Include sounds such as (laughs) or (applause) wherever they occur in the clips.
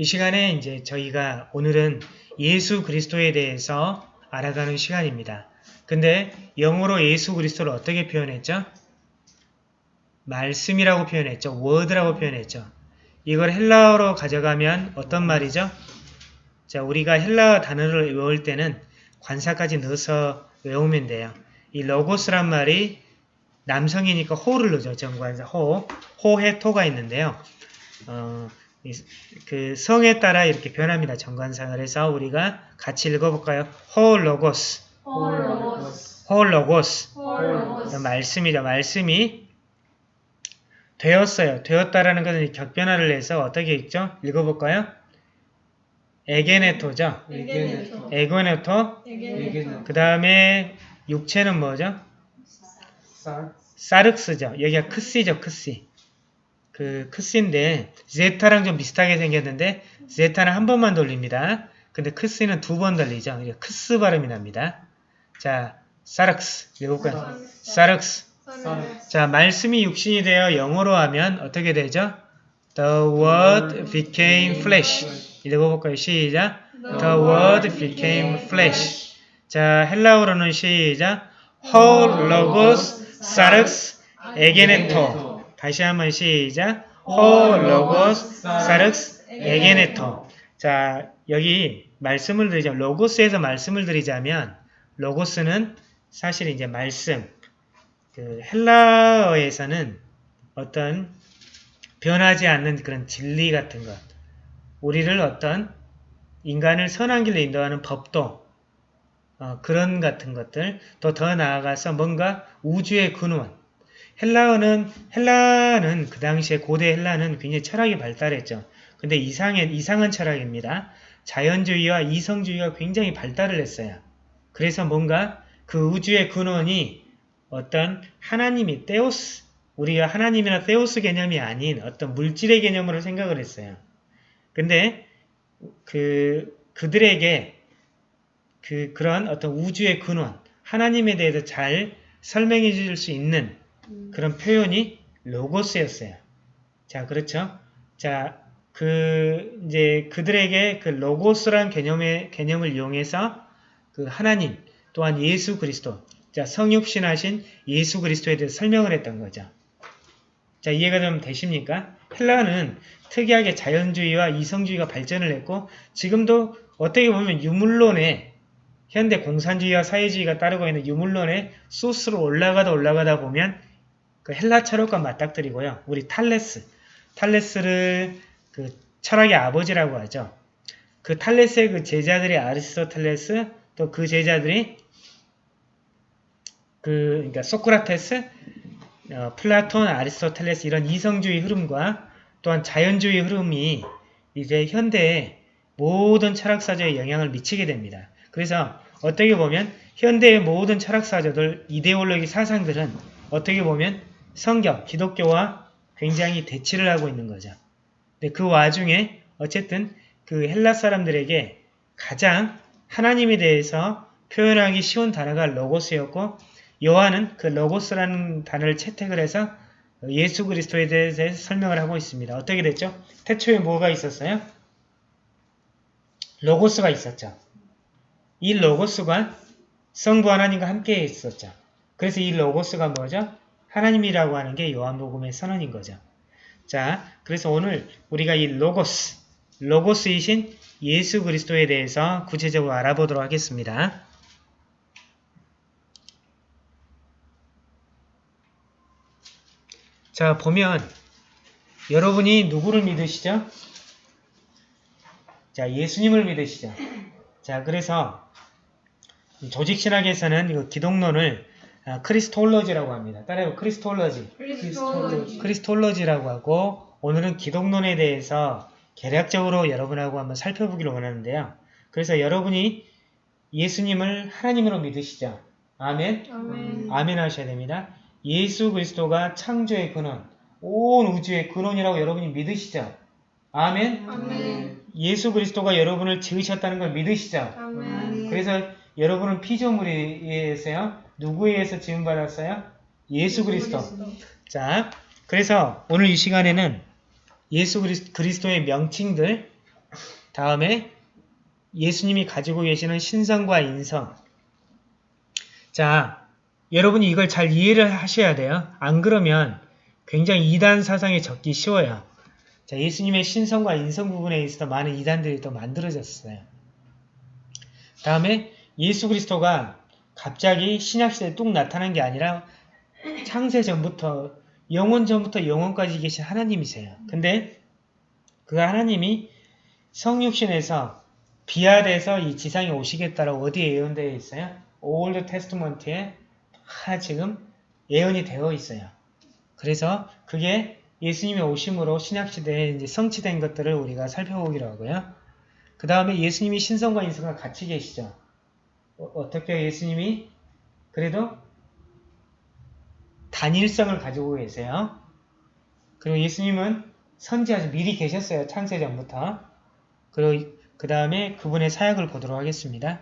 이 시간에 이제 저희가 오늘은 예수 그리스도에 대해서 알아가는 시간입니다. 근데 영어로 예수 그리스도를 어떻게 표현했죠? 말씀이라고 표현했죠. word라고 표현했죠. 이걸 헬라어로 가져가면 어떤 말이죠? 자, 우리가 헬라어 단어를 외울 때는 관사까지 넣어서 외우면 돼요. 이 로고스란 말이 남성이니까 호를 넣죠. 정관사 호. ὁ ἡ τό가 있는데요. 어, 그 성에 따라 이렇게 변합니다. 정관사. 그래서 우리가 같이 읽어볼까요? ὁ λόγος. ὁ λόγος ὁ λόγος. ὁ λόγος 말씀이죠. 말씀이 되었어요. 되었다라는 것은 격변화를 해서 어떻게 읽죠? 읽어볼까요? ἐγένετο죠. ἐγένετο. ἐγένετο 그 다음에 육체는 뭐죠? 쌀, 사륵스죠. 여기가 크시죠. 크시. 그 크시인데 제타랑 좀 비슷하게 생겼는데 제타는 한 번만 돌립니다. 근데 크시는 두 번 돌리죠. 그러니까 크스 발음이 납니다. 자, 사륵스. 읽어볼까요? 사륵스. 쌀 자, 말씀이 육신이 되어 영어로 하면 어떻게 되죠? The word became flesh. 읽어볼까요? 시작. The word became flesh. 자, 헬라어로는 시작. Ho logos sarx egeneto. 다시 한번 시작. Ho logos sarx egeneto. 자, 여기 말씀을 드리자면 로고스에서 말씀을 드리자면 로고스는 사실 이제 말씀 그 헬라어에서는 어떤 변하지 않는 그런 진리 같은 것, 우리를 어떤 인간을 선한 길로 인도하는 법도 어, 그런 같은 것들, 또 더 나아가서 뭔가 우주의 근원. 헬라어는 헬라는 그 당시에 고대 헬라는 굉장히 철학이 발달했죠. 근데 이상의 이상한 철학입니다. 자연주의와 이성주의가 굉장히 발달을 했어요. 그래서 뭔가 그 우주의 근원이 어떤 하나님이 테오스, 우리가 하나님이나 테오스 개념이 아닌 어떤 물질의 개념으로 생각을 했어요. 근데 그 그들에게 그 그런 어떤 우주의 근원, 하나님에 대해서 잘 설명해 줄 수 있는 그런 표현이 로고스였어요. 자, 그렇죠? 자, 그 이제 그들에게 그 로고스란 개념의 개념을 이용해서 그 하나님 또한 예수 그리스도 자, 성육신하신 예수 그리스도에 대해서 설명을 했던 거죠. 자, 이해가 좀 되십니까? 헬라는 특이하게 자연주의와 이성주의가 발전을 했고 지금도 어떻게 보면 유물론의 현대 공산주의와 사회주의가 따르고 있는 유물론의 소스로 올라가다 올라가다 보면 그 헬라 철학과 맞닥뜨리고요. 우리 탈레스, 탈레스를 그 철학의 아버지라고 하죠. 그 탈레스의 그 제자들이 아리스토텔레스 또 그 제자들이 그 그러니까 소크라테스, 어, 플라톤, 아리스토텔레스 이런 이성주의 흐름과 또한 자연주의 흐름이 이제 현대의 모든 철학사조에 영향을 미치게 됩니다. 그래서 어떻게 보면 현대의 모든 철학사조들, 이데올로기 사상들은 어떻게 보면 성경, 기독교와 굉장히 대치를 하고 있는 거죠. 근데 그 와중에 어쨌든 그 헬라 사람들에게 가장 하나님에 대해서 표현하기 쉬운 단어가 로고스였고 요한은 그 로고스라는 단어를 채택을 해서 예수 그리스도에 대해서 설명을 하고 있습니다. 어떻게 됐죠? 태초에 뭐가 있었어요? 로고스가 있었죠. 이 로고스가 성부 하나님과 함께 있었죠. 그래서 이 로고스가 뭐죠? 하나님이라고 하는 게 요한복음의 선언인 거죠. 자, 그래서 오늘 우리가 이 로고스, 로고스이신 예수 그리스도에 대해서 구체적으로 알아보도록 하겠습니다. 자, 보면 여러분이 누구를 믿으시죠? 자, 예수님을 믿으시죠. 자, 그래서 조직신학에서는 이거 기독론을 아, Christology라고 합니다. 따라해요. Christology. Christology Christology라고 하고 오늘은 기독론에 대해서 개략적으로 여러분하고 한번 살펴보기를 원하는데요. 그래서 여러분이 예수님을 하나님으로 믿으시죠. 아멘. 아멘 아멘 하셔야 됩니다. 예수 그리스도가 창조의 근원, 온 우주의 근원이라고 여러분이 믿으시죠? 아멘. 아멘 예수 그리스도가 여러분을 지으셨다는 걸 믿으시죠? 아멘 그래서 여러분은 피조물에 의해서요. 누구에 의해서 지음받았어요? 예수 그리스도. 자, 그래서 오늘 이 시간에는 예수 그리스- 그리스도의 명칭들, 다음에 예수님이 가지고 계시는 신성과 인성. 자, 여러분이 이걸 잘 이해를 하셔야 돼요. 안 그러면 굉장히 이단 사상에 적기 쉬워요. 자, 예수님의 신성과 인성 부분에 있어서 많은 이단들이 또 만들어졌어요. 다음에 예수 그리스도가 갑자기 신약시대에 뚝 나타난 게 아니라 창세 전부터 영원 전부터 영원까지 계신 하나님이세요. 근데 그 하나님이 성육신해서 비하돼서 이 지상에 오시겠다라고 어디에 예언되어 있어요? Old Testament에 다 지금 예언이 되어 있어요. 그래서 그게 예수님의 오심으로 신약시대에 이제 성취된 것들을 우리가 살펴보기로 하고요. 그 다음에 예수님이 신성과 인성과 같이 계시죠. 어, 떻게 예수님이 그래도 단일성을 가지고 계세요. 그리고 예수님은 선지자서 미리 계셨어요. 창세 전부터. 그리고 그 다음에 그분의 사역을 보도록 하겠습니다.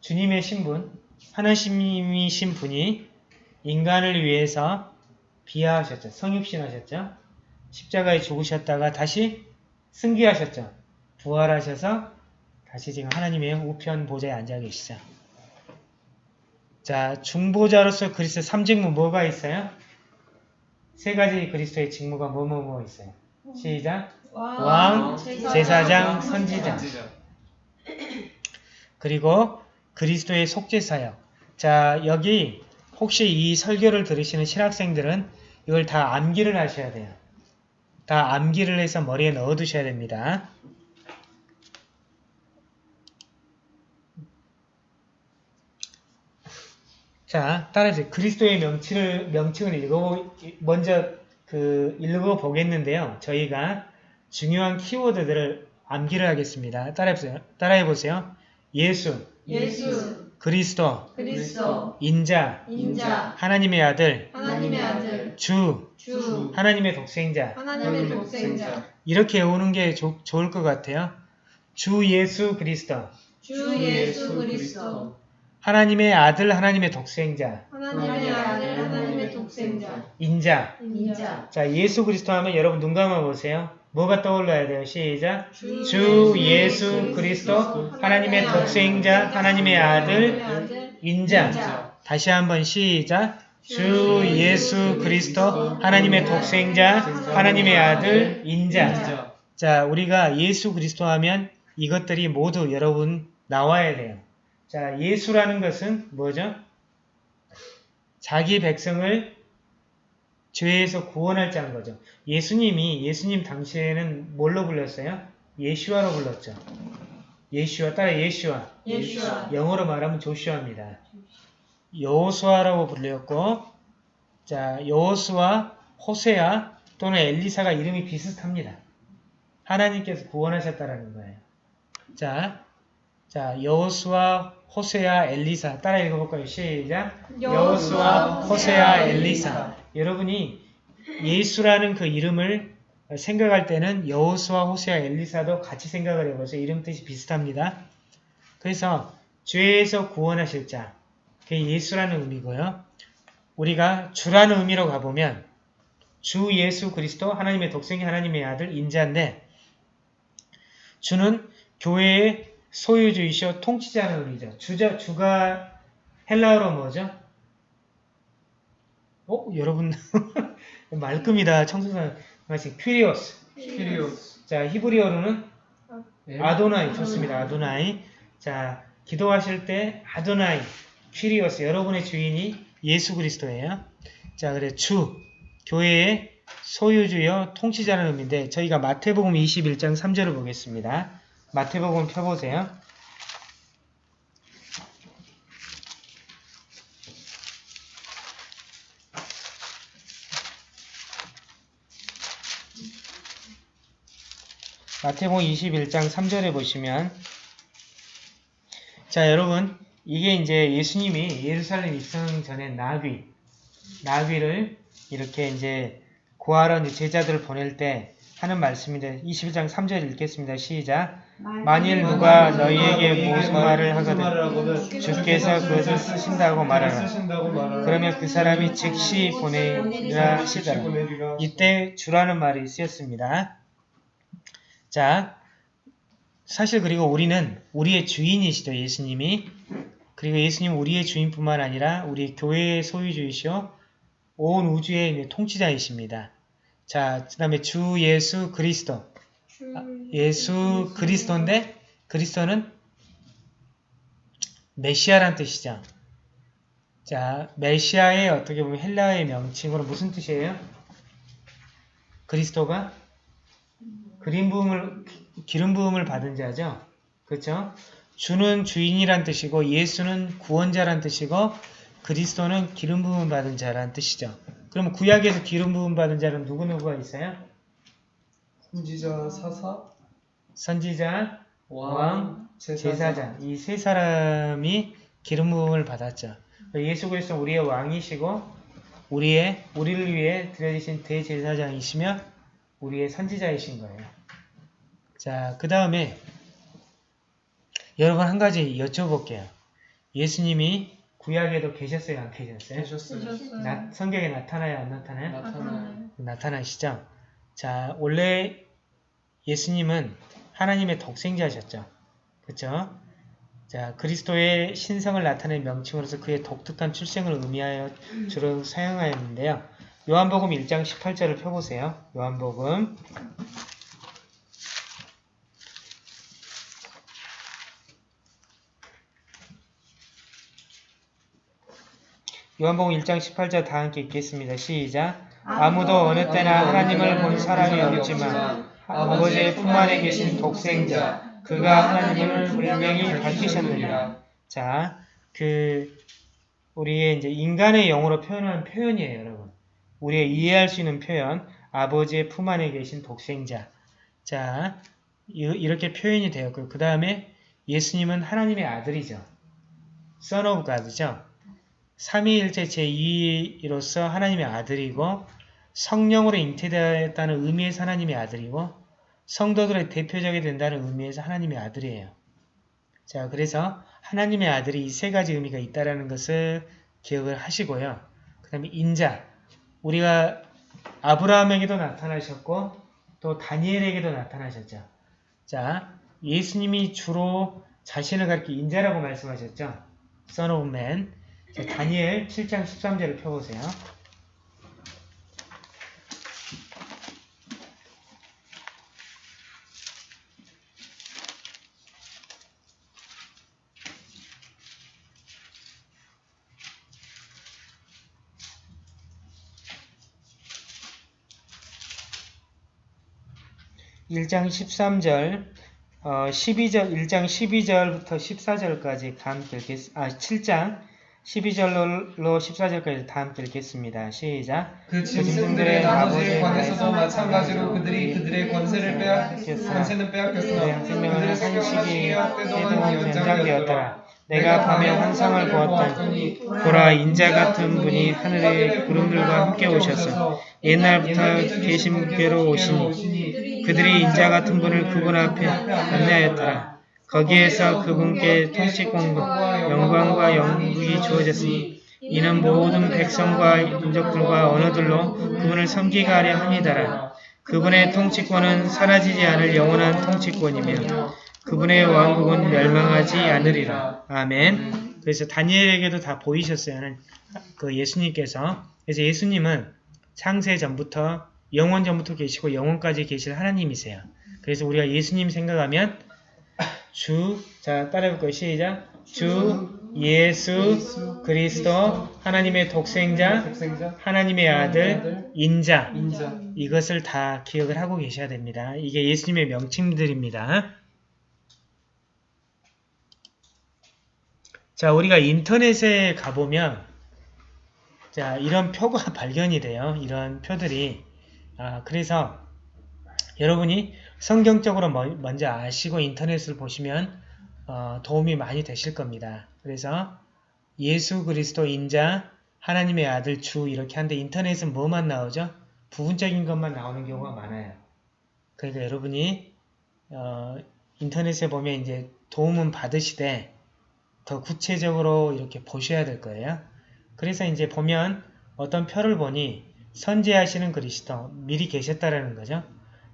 주님의 신분, 하나님이신 분이 인간을 위해서 비하하셨죠. 성육신하셨죠. 십자가에 죽으셨다가 다시 승귀하셨죠. 부활하셔서 다시 지금 하나님의 우편 보좌에 앉아 계시죠. 자, 중보자로서 그리스도 삼직무 뭐가 있어요? 세 가지 그리스도의 직무가 뭐뭐뭐 있어요? 시작. 왕, 제사장, 선지자. (clears throat) 그리고 그리스도의 속죄사역. 자, 여기 혹시 이 설교를 들으시는 신학생들은 이걸 다 암기를 하셔야 돼요. 다 암기를 해서 머리에 넣어두셔야 됩니다. 자, 따라서 그리스도의 명칭을, 명칭을 읽어, 먼저 그 읽어보겠는데요. 저희가 중요한 키워드들을 암기를 하겠습니다. 따라해보세요. 따라해보세요. 예수, 예수, 그리스도, 그리스도, 인자, 인자, 하나님의 아들, 하나님의 아들, 주, 주, 하나님의 독생자. 하나님의 독생자, 이렇게 외우는 게 좋- 좋을 것 같아요. 주 예수 그리스도, 주 예수 그리스도, 하나님의 아들, 하나님의 독생자, 하나님의 아들, 하나님의 독생자, 인자. 인자, 자, 예수 그리스도 하면 여러분 눈 감아 보세요. 뭐가 떠올라야 돼요? 시작. 주 주 예수 그리스도, 하나님의 독생자, 하나님의 아들, 인자. 인자. 다시 한번 시작. 주 예수 그리스도, 하나님의 독생자, 하나님의 아들, 인자. 자, 우리가 예수 그리스도 하면 이것들이 모두 여러분 나와야 돼요. 자, 예수라는 것은 뭐죠? 자기 백성을 죄에서 구원할 자는 거죠. 예수님이 예수님 당시에는 뭘로 불렀어요? 예슈아로 불렀죠. 예슈아 따라 예슈아. 예수와 영어로 말하면 조슈아입니다. 여호수아라고 불렸고 자 여호수아, 호세아 또는 엘리사가 이름이 비슷합니다. 하나님께서 구원하셨다라는 거예요. 자, 자 여호수아, 호세아, 엘리사 따라 읽어볼까요? 시작. 여호수아, 호세아, 엘리사. 여러분이 예수라는 그 이름을 생각할 때는 여호수아, 호세아, 엘리사도 같이 생각을 해보세요. 이름 뜻이 비슷합니다. 그래서 죄에서 구원하실 자, 그게 예수라는 의미고요. 우리가 주라는 의미로 가보면 주 예수 그리스도 하나님의 독생이 하나님의 아들 인자인데 주는 교회의 소유주이시오 통치자는 의미죠. 주자 주가 헬라어로 뭐죠? 어 여러분 (laughs) 말끔이다 청소년 말씀 퀴리오스. 키리오스. 자 히브리어로는 네. 아도나이 좋습니다. 아도나이. 자 기도하실 때 아도나이 퀴리오스 여러분의 주인이 예수 그리스도예요. 자 그래 주 교회의 소유주여 통치자는 의미인데 저희가 마태복음 21장 3절을 보겠습니다. 마태복음 펴보세요. 마태복음 21장 3절에 보시면 자 여러분 이게 이제 예수님이 예루살렘 입성 전에 나귀 나귀를 이렇게 이제 구하러 제자들을 보낼 때 하는 말씀인데 21장 3절 읽겠습니다. 시작 만일 누가 너희에게 무슨 말을 하거든 주께서 그것을 쓰신다고 말하라. 그러면 그 사람이 즉시 보내리라 하시더라. 이때 주라는 말이 쓰였습니다. 자, 사실 그리고 우리는 우리의 주인이시죠. 예수님이. 그리고 예수님 우리의 주인뿐만 아니라 우리 교회의 소유주이시오. 온 우주의 통치자이십니다. 자, 그 다음에 주 예수 그리스도. 아, 예수 그리스도인데 그리스도는 메시아란 뜻이죠. 자, 메시아의 어떻게 보면 헬라어의 명칭으로 무슨 뜻이에요? 그리스도가 그림 부음을 기름 부음을 받은 자죠. 그렇죠? 주는 주인이란 뜻이고 예수는 구원자란 뜻이고 그리스도는 기름 부음 받은 자란 뜻이죠. 그럼 구약에서 기름 부음 받은 자는 누구 누구가 있어요? 선지자 사사 선지자, 왕, 왕, 제사장, 제사장 이 세 사람이 기름 부음을 받았죠. 예수 그리스도는 우리의 왕이시고 우리의 우리를 위해 드려지신 대제사장이시며 우리의 선지자이신 거예요. 자, 그 다음에 여러분 한 가지 여쭤볼게요. 예수님이 구약에도 계셨어요, 안 계셨어요? 계셨어요. 나- 성경에 나타나요, 안 나타나요? 나타나요. 나타나시죠? 자, 원래 예수님은 하나님의 독생자셨죠. 그렇죠? 자, 그리스도의 신성을 나타낸 명칭으로서 그의 독특한 출생을 의미하여 주로 사용하였는데요. 요한복음 1장 18절을 펴보세요. 요한복음 요한복음 1장 18절 다 함께 읽겠습니다. 시작. 아무도 어느 때나 하나님을 본 사람이 없지만 아버지의 품 안에 계신 독생자 그가 하나님을 분명히 밝히셨느니라. 자, 그 우리의 이제 인간의 영어로 표현하는 표현이에요, 여러분. 우리의 이해할 수 있는 표현. 아버지의 품 안에 계신 독생자. 자, 이- 이렇게 표현이 되었고요. 그 다음에 예수님은 하나님의 아들이죠. Son of God죠. 삼위일체 제2위로서 하나님의 아들이고 성령으로 잉태되었다는 의미에서 하나님의 아들이고 성도들의 대표적이 된다는 의미에서 하나님의 아들이에요. 자, 그래서 하나님의 아들이 이 세 가지 의미가 있다는 것을 기억을 하시고요. 그 다음에 인자. 우리가 아브라함에게도 나타나셨고 또 다니엘에게도 나타나셨죠. 자, 예수님이 주로 자신을 가리켜 인자라고 말씀하셨죠. Son of Man. 자, 다니엘 7장 13절을 펴보세요. 일장 13절, 어, 12절, 1장 12절부터 14절까지 다 함께 읽겠, 아, 7장 12절로 14절까지 다 함께 읽겠습니다. 시작. 그 짐승들의 아버지의 관에서도 마찬가지로 그들이 그들의 권세를 빼앗 권세는 빼앗겼으나 한식이 시기와 때도 때도 연장되었더라. 내가 밤에 환상을 보았더니 보라 인자 같은 분이 하늘의 구름들과 함께 오셔서 옛날부터 계신 분께로 오시니 그들이 인자 같은 분을 그분 앞에 안내하였더라. 거기에서 그분께 통치권과 영광과 영국이 주어졌으니 이는 모든 백성과 인족들과 언어들로 그분을 섬기가 하려 함이더라. 그분의 통치권은 사라지지 않을 영원한 통치권이며 그분의 왕국은 멸망하지 않으리라. 아멘. 그래서 다니엘에게도 다 보이셨어요. 그 예수님께서. 그래서 예수님은 창세 전부터 영원 전부터 계시고 영원까지 계실 하나님이세요. 그래서 우리가 예수님 생각하면 주, 자 따라해볼 거예요. 시작. 주 예수 그리스도 하나님의 독생자 하나님의 아들 인자 이것을 다 기억을 하고 계셔야 됩니다. 이게 예수님의 명칭들입니다. 자, 우리가 인터넷에 가보면 자, 이런 표가 (laughs) 발견이 돼요. 이런 표들이. 아, 그래서 여러분이 성경적으로 먼- 먼저 아시고 인터넷을 보시면 어, 도움이 많이 되실 겁니다. 그래서 예수 그리스도 인자 하나님의 아들 주 이렇게 하는데 인터넷은 뭐만 나오죠? 부분적인 것만 나오는 경우가 많아요. 그러니까 여러분이 어, 인터넷에 보면 이제 도움은 받으시되 더 구체적으로 이렇게 보셔야 될 거예요. 그래서 이제 보면 어떤 표를 보니 선지하시는 그리스도 미리 계셨다라는 거죠.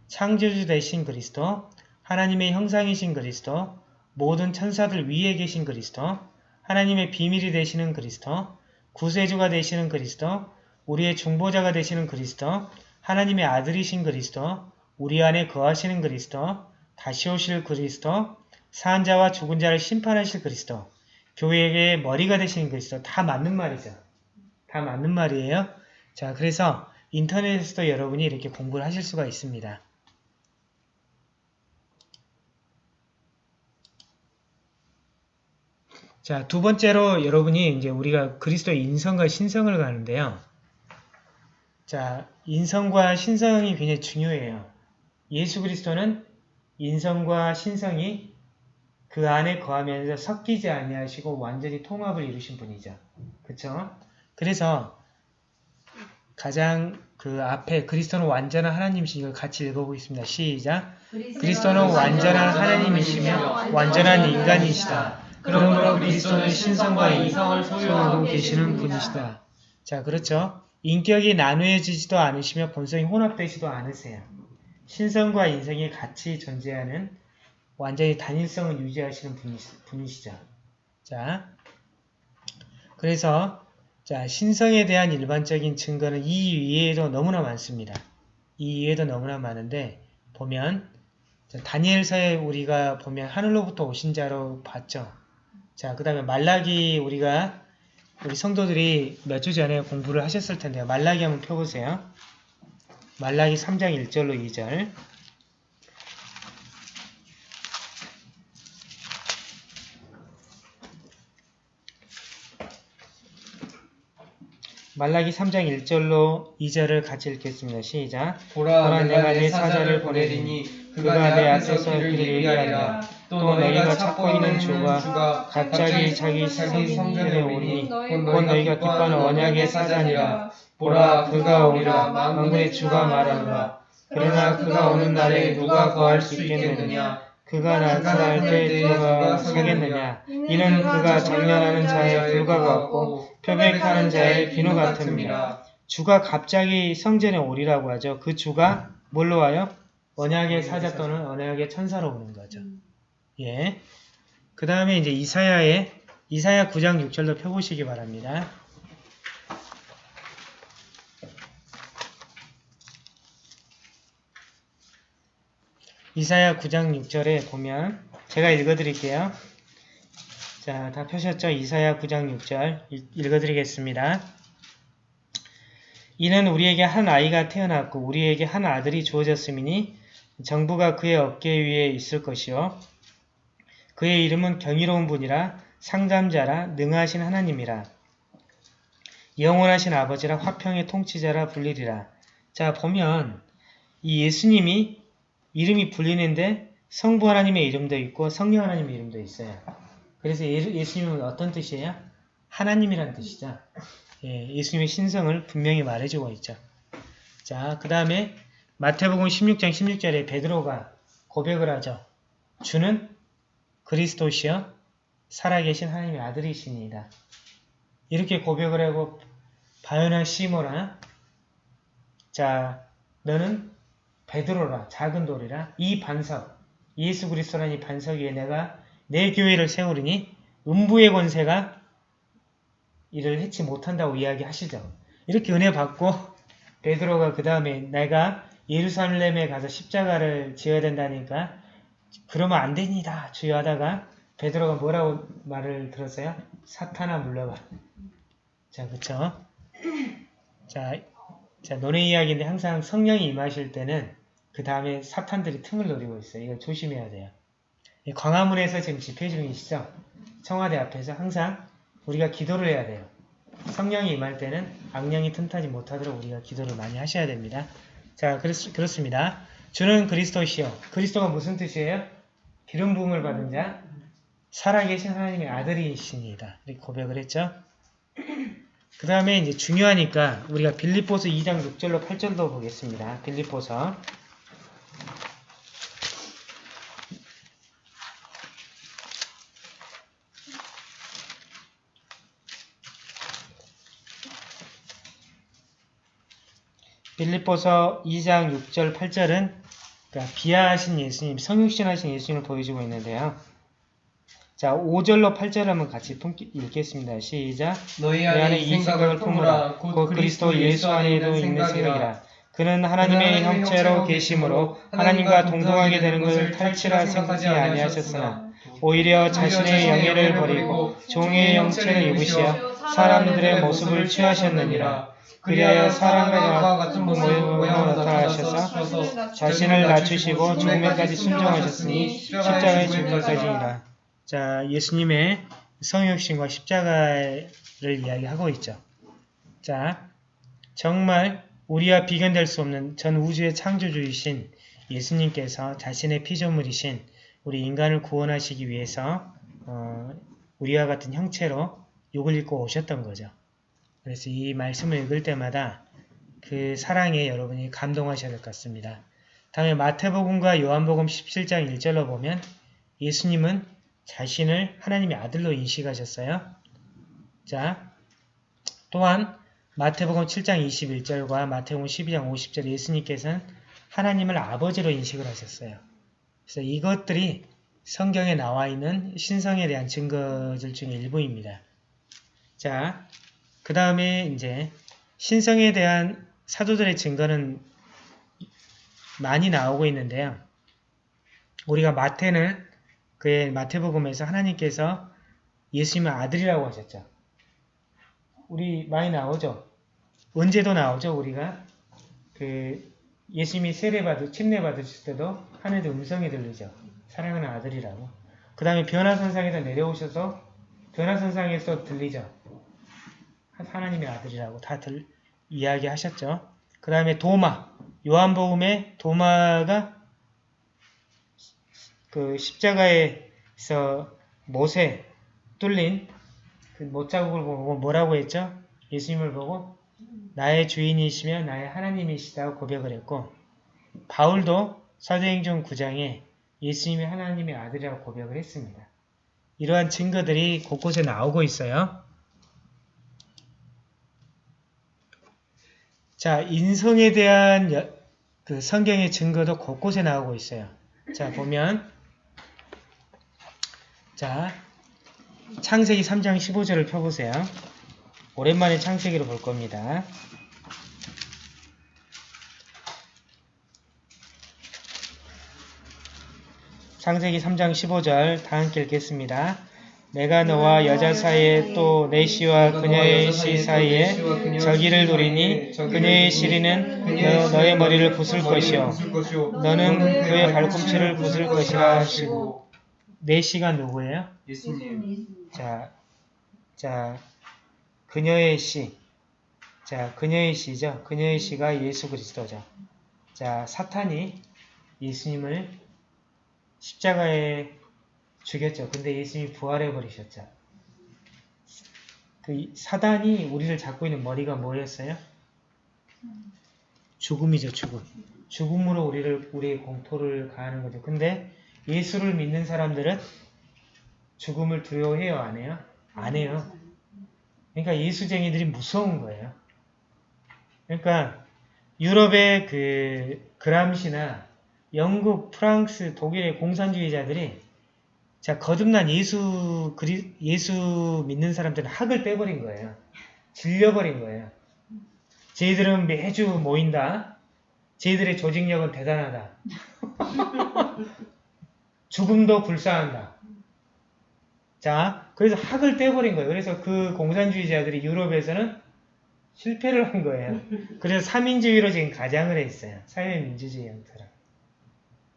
창조주 되신 그리스도 하나님의 형상이신 그리스도, 모든 천사들 위에 계신 그리스도, 하나님의 비밀이 되시는 그리스도, 구세주가 되시는 그리스도, 우리의 중보자가 되시는 그리스도, 하나님의 아들이신 그리스도, 우리 안에 거하시는 그리스도, 다시 오실 그리스도, 사한 자와 죽은 자를 심판하실 그리스도, 교회의 머리가 되시는 그리스도 다 맞는 말이죠. 다 맞는 말이에요. 자, 그래서 인터넷에서도 여러분이 이렇게 공부를 하실 수가 있습니다. 자, 두 번째로 여러분이 이제 우리가 그리스도의 인성과 신성을 가는데요. 자, 인성과 신성이 굉장히 중요해요. 예수 그리스도는 인성과 신성이 그 안에 거하면서 섞이지 아니하시고 완전히 통합을 이루신 분이죠. 그쵸? 그래서 가장 그 앞에 그리스도는 완전한 하나님이신 걸 같이 읽어보겠습니다. 시작! 그리스도는 완전한 하나님이시며 완전한 인간이시다. 그러므로 그리스도는 신성과 인성을 소유하고 계시는 분이시다. 자, 그렇죠. 인격이 나누어지지도 않으시며 본성이 혼합되지도 않으세요. 신성과 인성이 같이 존재하는 완전히 단일성을 유지하시는 분이, 분이시죠. 자, 그래서 자 신성에 대한 일반적인 증거는 이 위에도 너무나 많습니다. 이 위에도 너무나 많은데 보면 자, 다니엘서에 우리가 보면 하늘로부터 오신 자로 봤죠. 자, 그 다음에 말라기 우리가 우리 성도들이 몇 주 전에 공부를 하셨을 텐데요. 말라기 한번 펴보세요. 말라기 3장 1절로 2절 말라기 3장 1절로 2절을 같이 읽겠습니다. 시작. 보라 내가 내 사자를 보내리니 그가 내 앞에서 길을 예비하리라 또 너희가 찾고 있는 주가 갑자기 자기 성전에 오니 곧 너희가 기뻐하는 언약의 사자니라. 보라 그가 오리라 만군의 주가 말하노라. 그러나 그가 오는 날에 누가 거할 수 있겠느냐 그가 나타날 때 누가 서겠느냐. 이는 그가 장난하는 자의 불과 같고 표백하는 자의 비누 같음이라. 주가 갑자기 성전에 오리라고 하죠. 그 주가 뭘로 와요? 언약의 사자 또는 언약의 천사로 오는 거죠. 예. 그 다음에 이제 이사야의 이사야 9장 6절도 펴보시기 바랍니다. 이사야 9장 6절에 보면 제가 읽어드릴게요. 자, 다 펴셨죠? 이사야 9장 6절 읽- 읽어드리겠습니다. 이는 우리에게 한 아이가 태어났고 우리에게 한 아들이 주어졌음이니 정부가 그의 어깨 위에 있을 것이요 그의 이름은 경이로운 분이라 상담자라 능하신 하나님이라 영원하신 아버지라 화평의 통치자라 불리리라 자 보면 이 예수님이 이름이 불리는데 성부 하나님의 이름도 있고 성령 하나님의 이름도 있어요. 그래서 예- 예수님은 어떤 뜻이에요? 하나님이란 뜻이죠. 예, 예수님의 신성을 분명히 말해주고 있죠. 자, 그 다음에 마태복음 16장 16절에 베드로가 고백을 하죠. 주는 그리스도시여 살아계신 하나님의 아들이시니이다. 이렇게 고백을 하고 바요나 시모라 자 너는 베드로라 작은 돌이라 이 반석 예수 그리스도라는 이 반석 위에 내가 내 교회를 세우리니 음부의 권세가 이를 해치 못한다고 이야기하시죠. 이렇게 은혜 받고 베드로가 그 다음에 내가 예루살렘에 가서 십자가를 지어야 된다니까 그러면 안 됩니다. 주여 하다가 베드로가 뭐라고 말을 들었어요? 사탄아 물러가. 자, 그쵸? 자, 자, 노래 이야기인데 항상 성령이 임하실 때는 그 다음에 사탄들이 틈을 노리고 있어요. 이거 조심해야 돼요. 이 광화문에서 지금 집회 중이시죠? 청와대 앞에서 항상 우리가 기도를 해야 돼요. 성령이 임할 때는 악령이 틈타지 못하도록 우리가 기도를 많이 하셔야 됩니다. 자, 그렇, 그렇습니다. 주는 그리스도시요. 그리스도가 무슨 뜻이에요? 기름 부음을 받은 자, 살아계신 하나님의 아들이십니다. 이렇게 고백을 했죠. 그 다음에 이제 중요하니까 우리가 빌립보서 2장 6절로 8절도 보겠습니다. 빌립보서 빌립보서 2장 6절 8절은 그러니까 비하하신 예수님, 성육신하신 예수님을 보여주고 있는데요. 자, 5절로 8절 한번 같이 읽겠습니다. 시작. 너희 내 안에 이 생각을 품으라. 곧 그리스도 예수 안에도 있는 생각이라. 그는 하나님의 형체로 계심으로 하나님과 동등하게 되는 것을 탈취라 생각하지 아니하셨으나 오히려 자신의 영예를 버리고 종의 형체를 입으시어 사람들의 모습을 취하셨느니라. 그리하여 사람과 같은 모습으로 나타나셔서 자신을 낮추시고 죽음에까지 순종하셨으니 십자가의 죽음까지니라 자 예수님의 성육신과 십자가를 이야기하고 있죠. 자, 정말 우리와 비견될 수 없는 전 우주의 창조주이신 예수님께서 자신의 피조물이신 우리 인간을 구원하시기 위해서 어, 우리와 같은 형체로 욕을 읽고 오셨던 거죠. 그래서 이 말씀을 읽을 때마다 그 사랑에 여러분이 감동하셔야 될 것 같습니다. 다음에 마태복음과 요한복음 17장 1절로 보면 예수님은 자신을 하나님의 아들로 인식하셨어요. 자, 또한 마태복음 7장 21절과 마태복음 12장 50절 예수님께서는 하나님을 아버지로 인식을 하셨어요. 그래서 이것들이 성경에 나와 있는 신성에 대한 증거들 중에 일부입니다. 자, 그 다음에 이제 신성에 대한 사도들의 증거는 많이 나오고 있는데요. 우리가 마태는 그의 마태복음에서 하나님께서 예수님을 아들이라고 하셨죠. 우리 많이 나오죠. 언제도 나오죠. 우리가 그 예수님이 세례 받을 침례 받으실 때도 하늘도 음성이 들리죠. 사랑하는 아들이라고. 그 다음에 변화선상에서 내려오셔서 변화선상에서 들리죠. 하- 하나님의 아들이라고 다 들, 이야기하셨죠. 그 다음에 도마 요한복음에 도마가 그 십자가에서 못에 뚫린 그 못자국을 보고 뭐라고 했죠? 예수님을 보고 나의 주인이시며 나의 하나님이시다고 고백을 했고 바울도 사도행전 9장에 예수님이 하나님의 아들이라고 고백을 했습니다. 이러한 증거들이 곳곳에 나오고 있어요. 자, 인성에 대한 여- 그 성경의 증거도 곳곳에 나오고 있어요. 자, 보면 자, 창세기 3장 15절을 펴보세요. 오랜만에 창세기를 볼 겁니다. 창세기 3장 15절 다 함께 읽겠습니다. 내가 너와 여자 사이에 또 내 씨와 그녀의 씨 사이에 저기를 두리니 그녀의 씨리는 너, 너의 머리를 부술 것이요 너는 그의 발꿈치를 부술 것이라 하시고 내 씨가 누구예요? 예수님 자, 자, 그녀의 씨. 자, 그녀의 씨죠. 그녀의 씨가 예수 그리스도죠. 자, 사탄이 예수님을 십자가에 죽였죠. 근데 예수님이 부활해 버리셨죠. 그 이- 사단이 우리를 잡고 있는 머리가 뭐였어요? 죽음이죠, 죽음. 죽음으로 우리를 우리의 공포를 가하는 거죠. 근데 예수를 믿는 사람들은 죽음을 두려워해요, 안 해요? 안 해요. 그러니까 예수쟁이들이 무서운 거예요. 그러니까 유럽의 그 그람시나 영국, 프랑스, 독일의 공산주의자들이 자 거듭난 예수 그리 예수 믿는 사람들은 학을 빼버린 거예요. 질려버린 거예요. 쟤들은 매주 모인다. 쟤들의 조직력은 대단하다. (laughs) 죽음도 불사한다. 자, 그래서 학을 떼버린 거예요. 그래서 그 공산주의자들이 유럽에서는 실패를 한 거예요. 그래서 삼인주의로 지금 가장을 했어요. 사회민주주의 형태로.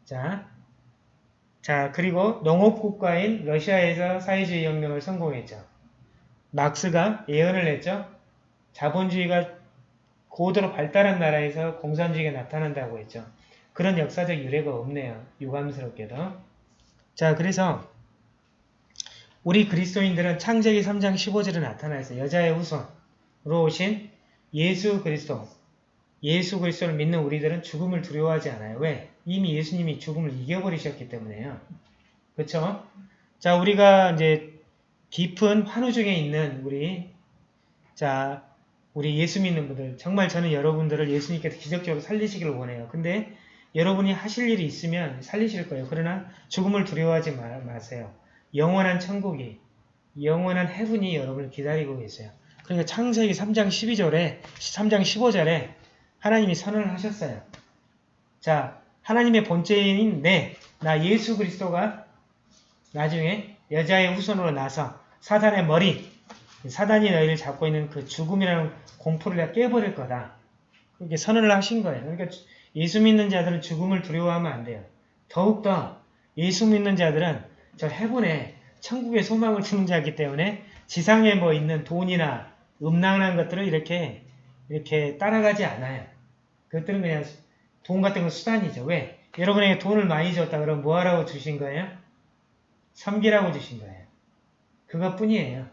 자, 자 그리고 농업국가인 러시아에서 사회주의 혁명을 성공했죠. 막스가 예언을 했죠. 자본주의가 고도로 발달한 나라에서 공산주의가 나타난다고 했죠. 그런 역사적 유래가 없네요. 유감스럽게도. 자, 그래서 우리 그리스도인들은 창세기 3장 15절에 나타나 있어요. 여자의 후손으로 오신 예수 그리스도. 예수 그리스도를 믿는 우리들은 죽음을 두려워하지 않아요. 왜? 이미 예수님이 죽음을 이겨버리셨기 때문에요. 그렇죠? 자, 우리가 이제 깊은 환우 중에 있는 우리 자, 우리 예수 믿는 분들 정말 저는 여러분들을 예수님께서 기적적으로 살리시기를 원해요. 근데 여러분이 하실 일이 있으면 살리실 거예요. 그러나 죽음을 두려워하지 마, 마세요. 영원한 천국이, 영원한 해분이 여러분을 기다리고 계세요. 그러니까 창세기 3장 12절에, 3장 15절에 하나님이 선언을 하셨어요. 자, 하나님의 본체인 내, 나 예수 그리스도가 나중에 여자의 후손으로 나서 사단의 머리, 사단이 너희를 잡고 있는 그 죽음이라는 공포를 내가 깨버릴 거다. 그렇게 선언을 하신 거예요. 그러니까 예수 믿는 자들은 죽음을 두려워하면 안 돼요. 더욱더 예수 믿는 자들은 저 해분에 천국의 소망을 주는 자이기 때문에 지상에 뭐 있는 돈이나 음란한 것들을 이렇게 이렇게 따라가지 않아요. 그것들은 그냥 돈 같은 건 수단이죠. 왜? 여러분에게 돈을 많이 줬다 그러면 뭐 하라고 주신 거예요? 섬기라고 주신 거예요. 그것뿐이에요.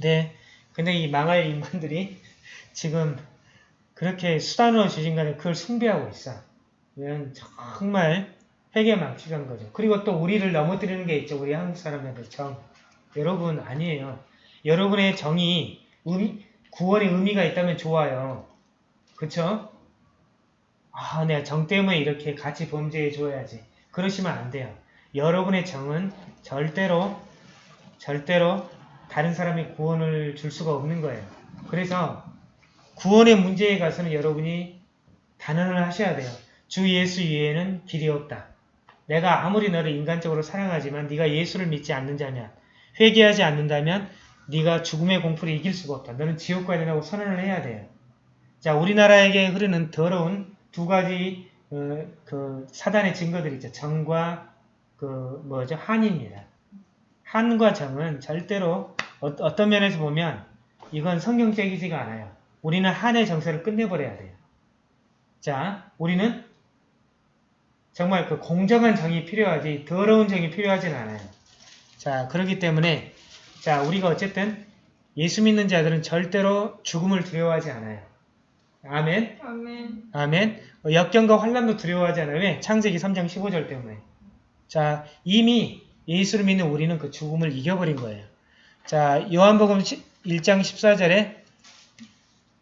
네. 근데 이 망할 인간들이 (laughs) 지금 그렇게 수단으로 주신 거는 그걸 숭배하고 있어. 이건 정말 회개망측한 거죠. 그리고 또 우리를 넘어뜨리는 게 있죠. 우리 한국 사람들 정. 여러분 아니에요. 여러분의 정이 의미, 구원의 의미가 있다면 좋아요. 그쵸? 아, 내가 정 때문에 이렇게 같이 범죄해 줘야지. 그러시면 안 돼요. 여러분의 정은 절대로 절대로 다른 사람이 구원을 줄 수가 없는 거예요. 그래서 구원의 문제에 가서는 여러분이 단언을 하셔야 돼요. 주 예수 이외에는 길이 없다. 내가 아무리 너를 인간적으로 사랑하지만 네가 예수를 믿지 않는 자면 회개하지 않는다면 네가 죽음의 공포를 이길 수가 없다. 너는 지옥 가야 된다고 선언을 해야 돼요. 자, 우리나라에게 흐르는 더러운 두 가지 어, 그 사단의 증거들이 있죠. 정과 그 뭐죠? 한입니다. 한과 정은 절대로 어, 떤 면에서 보면 이건 성경적이지가 않아요. 우리는 한의 정서를 끝내버려야 돼요. 자, 우리는 정말 그 공정한 정이 필요하지 더러운 정이 필요하진 않아요. 자, 그렇기 때문에 자, 우리가 어쨌든 예수 믿는 자들은 절대로 죽음을 두려워하지 않아요. 아멘. 아멘. 아멘. 어, 역경과 환란도 두려워하지 않아요. 왜? 창세기 3장 15절 때문에. 자, 이미 예수를 믿는 우리는 그 죽음을 이겨버린 거예요. 자, 요한복음 1장 14절에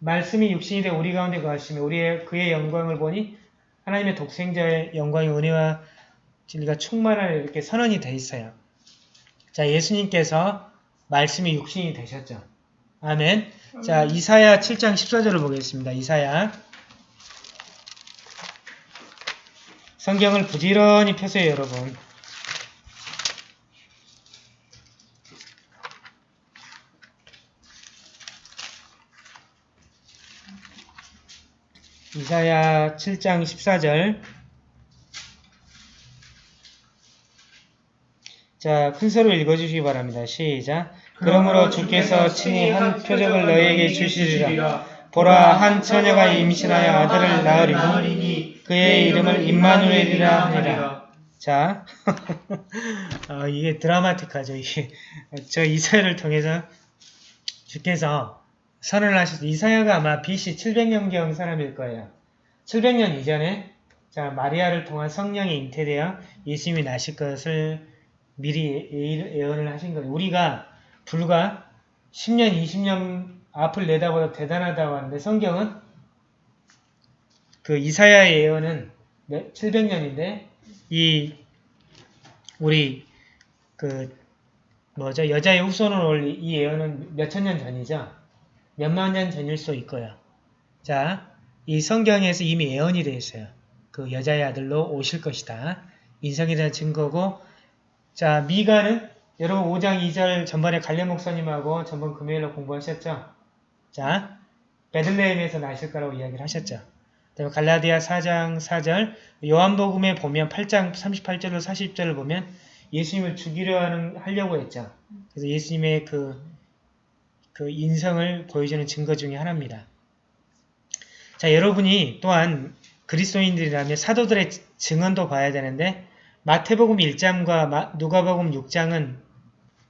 말씀이 육신이 되어 우리 가운데 거하시며 우리의 그의 영광을 보니 하나님의 독생자의 영광의 은혜와 진리가 충만하여 이렇게 선언이 돼 있어요. 자, 예수님께서 말씀이 육신이 되셨죠. 아멘. 자, 이사야 7장 14절을 보겠습니다. 이사야. 성경을 부지런히 펴세요, 여러분. 이사야 7장 14절 자, 큰 소리로 읽어주시기 바랍니다. 시작. 그러므로 주께서 친히 한 표적을 너희에게 주시리라. 보라, 한 처녀가 임신하여 아들을 낳으리니 그의 이름을 임마누엘이라 하니라. 자, 어, (laughs) 이게 드라마틱하죠. 이게 저 이사야를 통해서 주께서 선언을 하셔서 이사야가 아마 BC 700년경 사람일 거예요. 700년 이전에 자 마리아를 통한 성령이 잉태되어 예수님이 나실 것을 미리 예- 예언을 하신 거예요. 우리가 불과 10년, 20년 앞을 내다보다 대단하다고 하는데 성경은 그 이사야의 예언은 700년인데 이 우리 그 뭐죠 여자의 후손으로 올이 예언은 몇천 년 전이죠. 몇만 년 전일 수 있고요. 자, 이 성경에서 이미 예언이 되어 있어요. 그 여자의 아들로 오실 것이다. 인성에 대한 증거고 자, 미가는 여러분 5장 2절 전번에 갈렙 목사님하고 전번 금요일로 공부하셨죠? 자, 베들레헴에서 나실 거라고 이야기를 하셨죠. 그다음에 갈라디아 4장 4절, 요한복음에 보면 8장 38절로 40절을 보면 예수님을 죽이려 하는 하려고 했죠. 그래서 예수님의 그, 그 인성을 보여주는 증거 중에 하나입니다. 자, 여러분이 또한 그리스도인들이라면 사도들의 증언도 봐야 되는데 마태복음 1장과 누가복음 6장은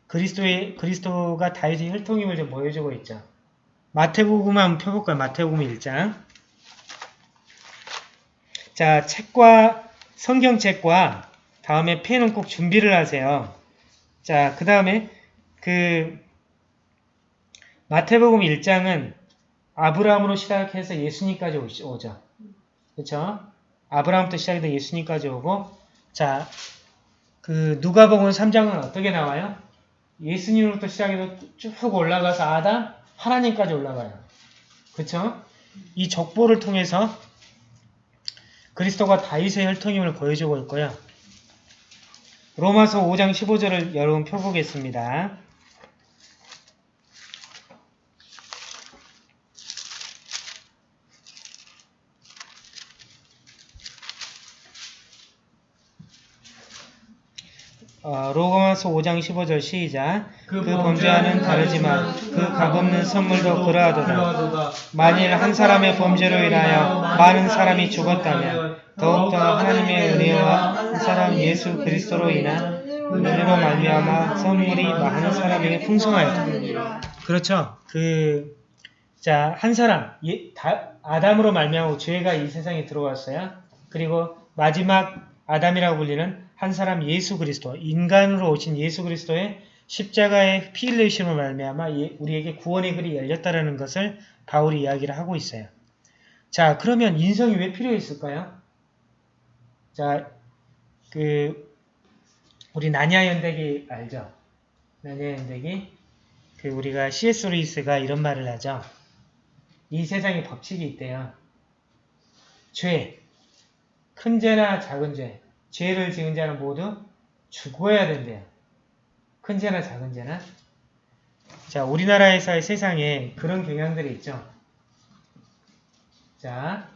그리스도의 그리스도가 다윗의 혈통임을 좀 보여주고 있죠. 마태복음 한번 펴볼까요? 마태복음 1장. 자, 책과 성경책과 다음에 펜은 꼭 준비를 하세요. 자, 그 다음에 그 마태복음 1장은 아브라함으로 시작해서 예수님까지 오죠. 그렇죠? 아브라함부터 시작해서 예수님까지 오고 자, 그 누가복음 3장은 어떻게 나와요? 예수님으로부터 시작해서 쭉 올라가서 아담, 하나님까지 올라가요. 그쵸? 이 족보를 통해서 그리스도가 다윗의 혈통임을 보여주고 있고요. 로마서 5장 15절을 여러분 펴보겠습니다. 어, 로마서 5장 15절 시작. 그 범죄와는 다르지만 그 값없는 선물도 그러하도다. 만일 한 사람의 범죄로 인하여 많은 사람이 죽었다면 더욱더 하나님의 은혜와 한 사람 예수 그리스도로 인한 은혜로 말미암아 선물이 많은 사람에게 풍성하였다. 그렇죠. 그, 자, 한 사람, 예, 다, 아담으로 말미암아 죄가 이 세상에 들어왔어요. 그리고 마지막 아담이라고 불리는 한 사람 예수 그리스도, 인간으로 오신 예수 그리스도의 십자가의 피 흘리심을 말미암아 예- 우리에게 구원의 글이 열렸다라는 것을 바울이 이야기를 하고 있어요. 자, 그러면 인성이 왜 필요했을까요? 자, 그 우리 나냐 연대기 알죠? 나냐 연대기 그 우리가 C.S. 루이스가 이런 말을 하죠. 이 세상에 법칙이 있대요. 죄, 큰 죄나 작은 죄, 죄를 지은 자는 모두 죽어야 된대요. 큰 죄나 작은 죄나. 자, 우리나라에서의 세상에 그런 경향들이 있죠. 자,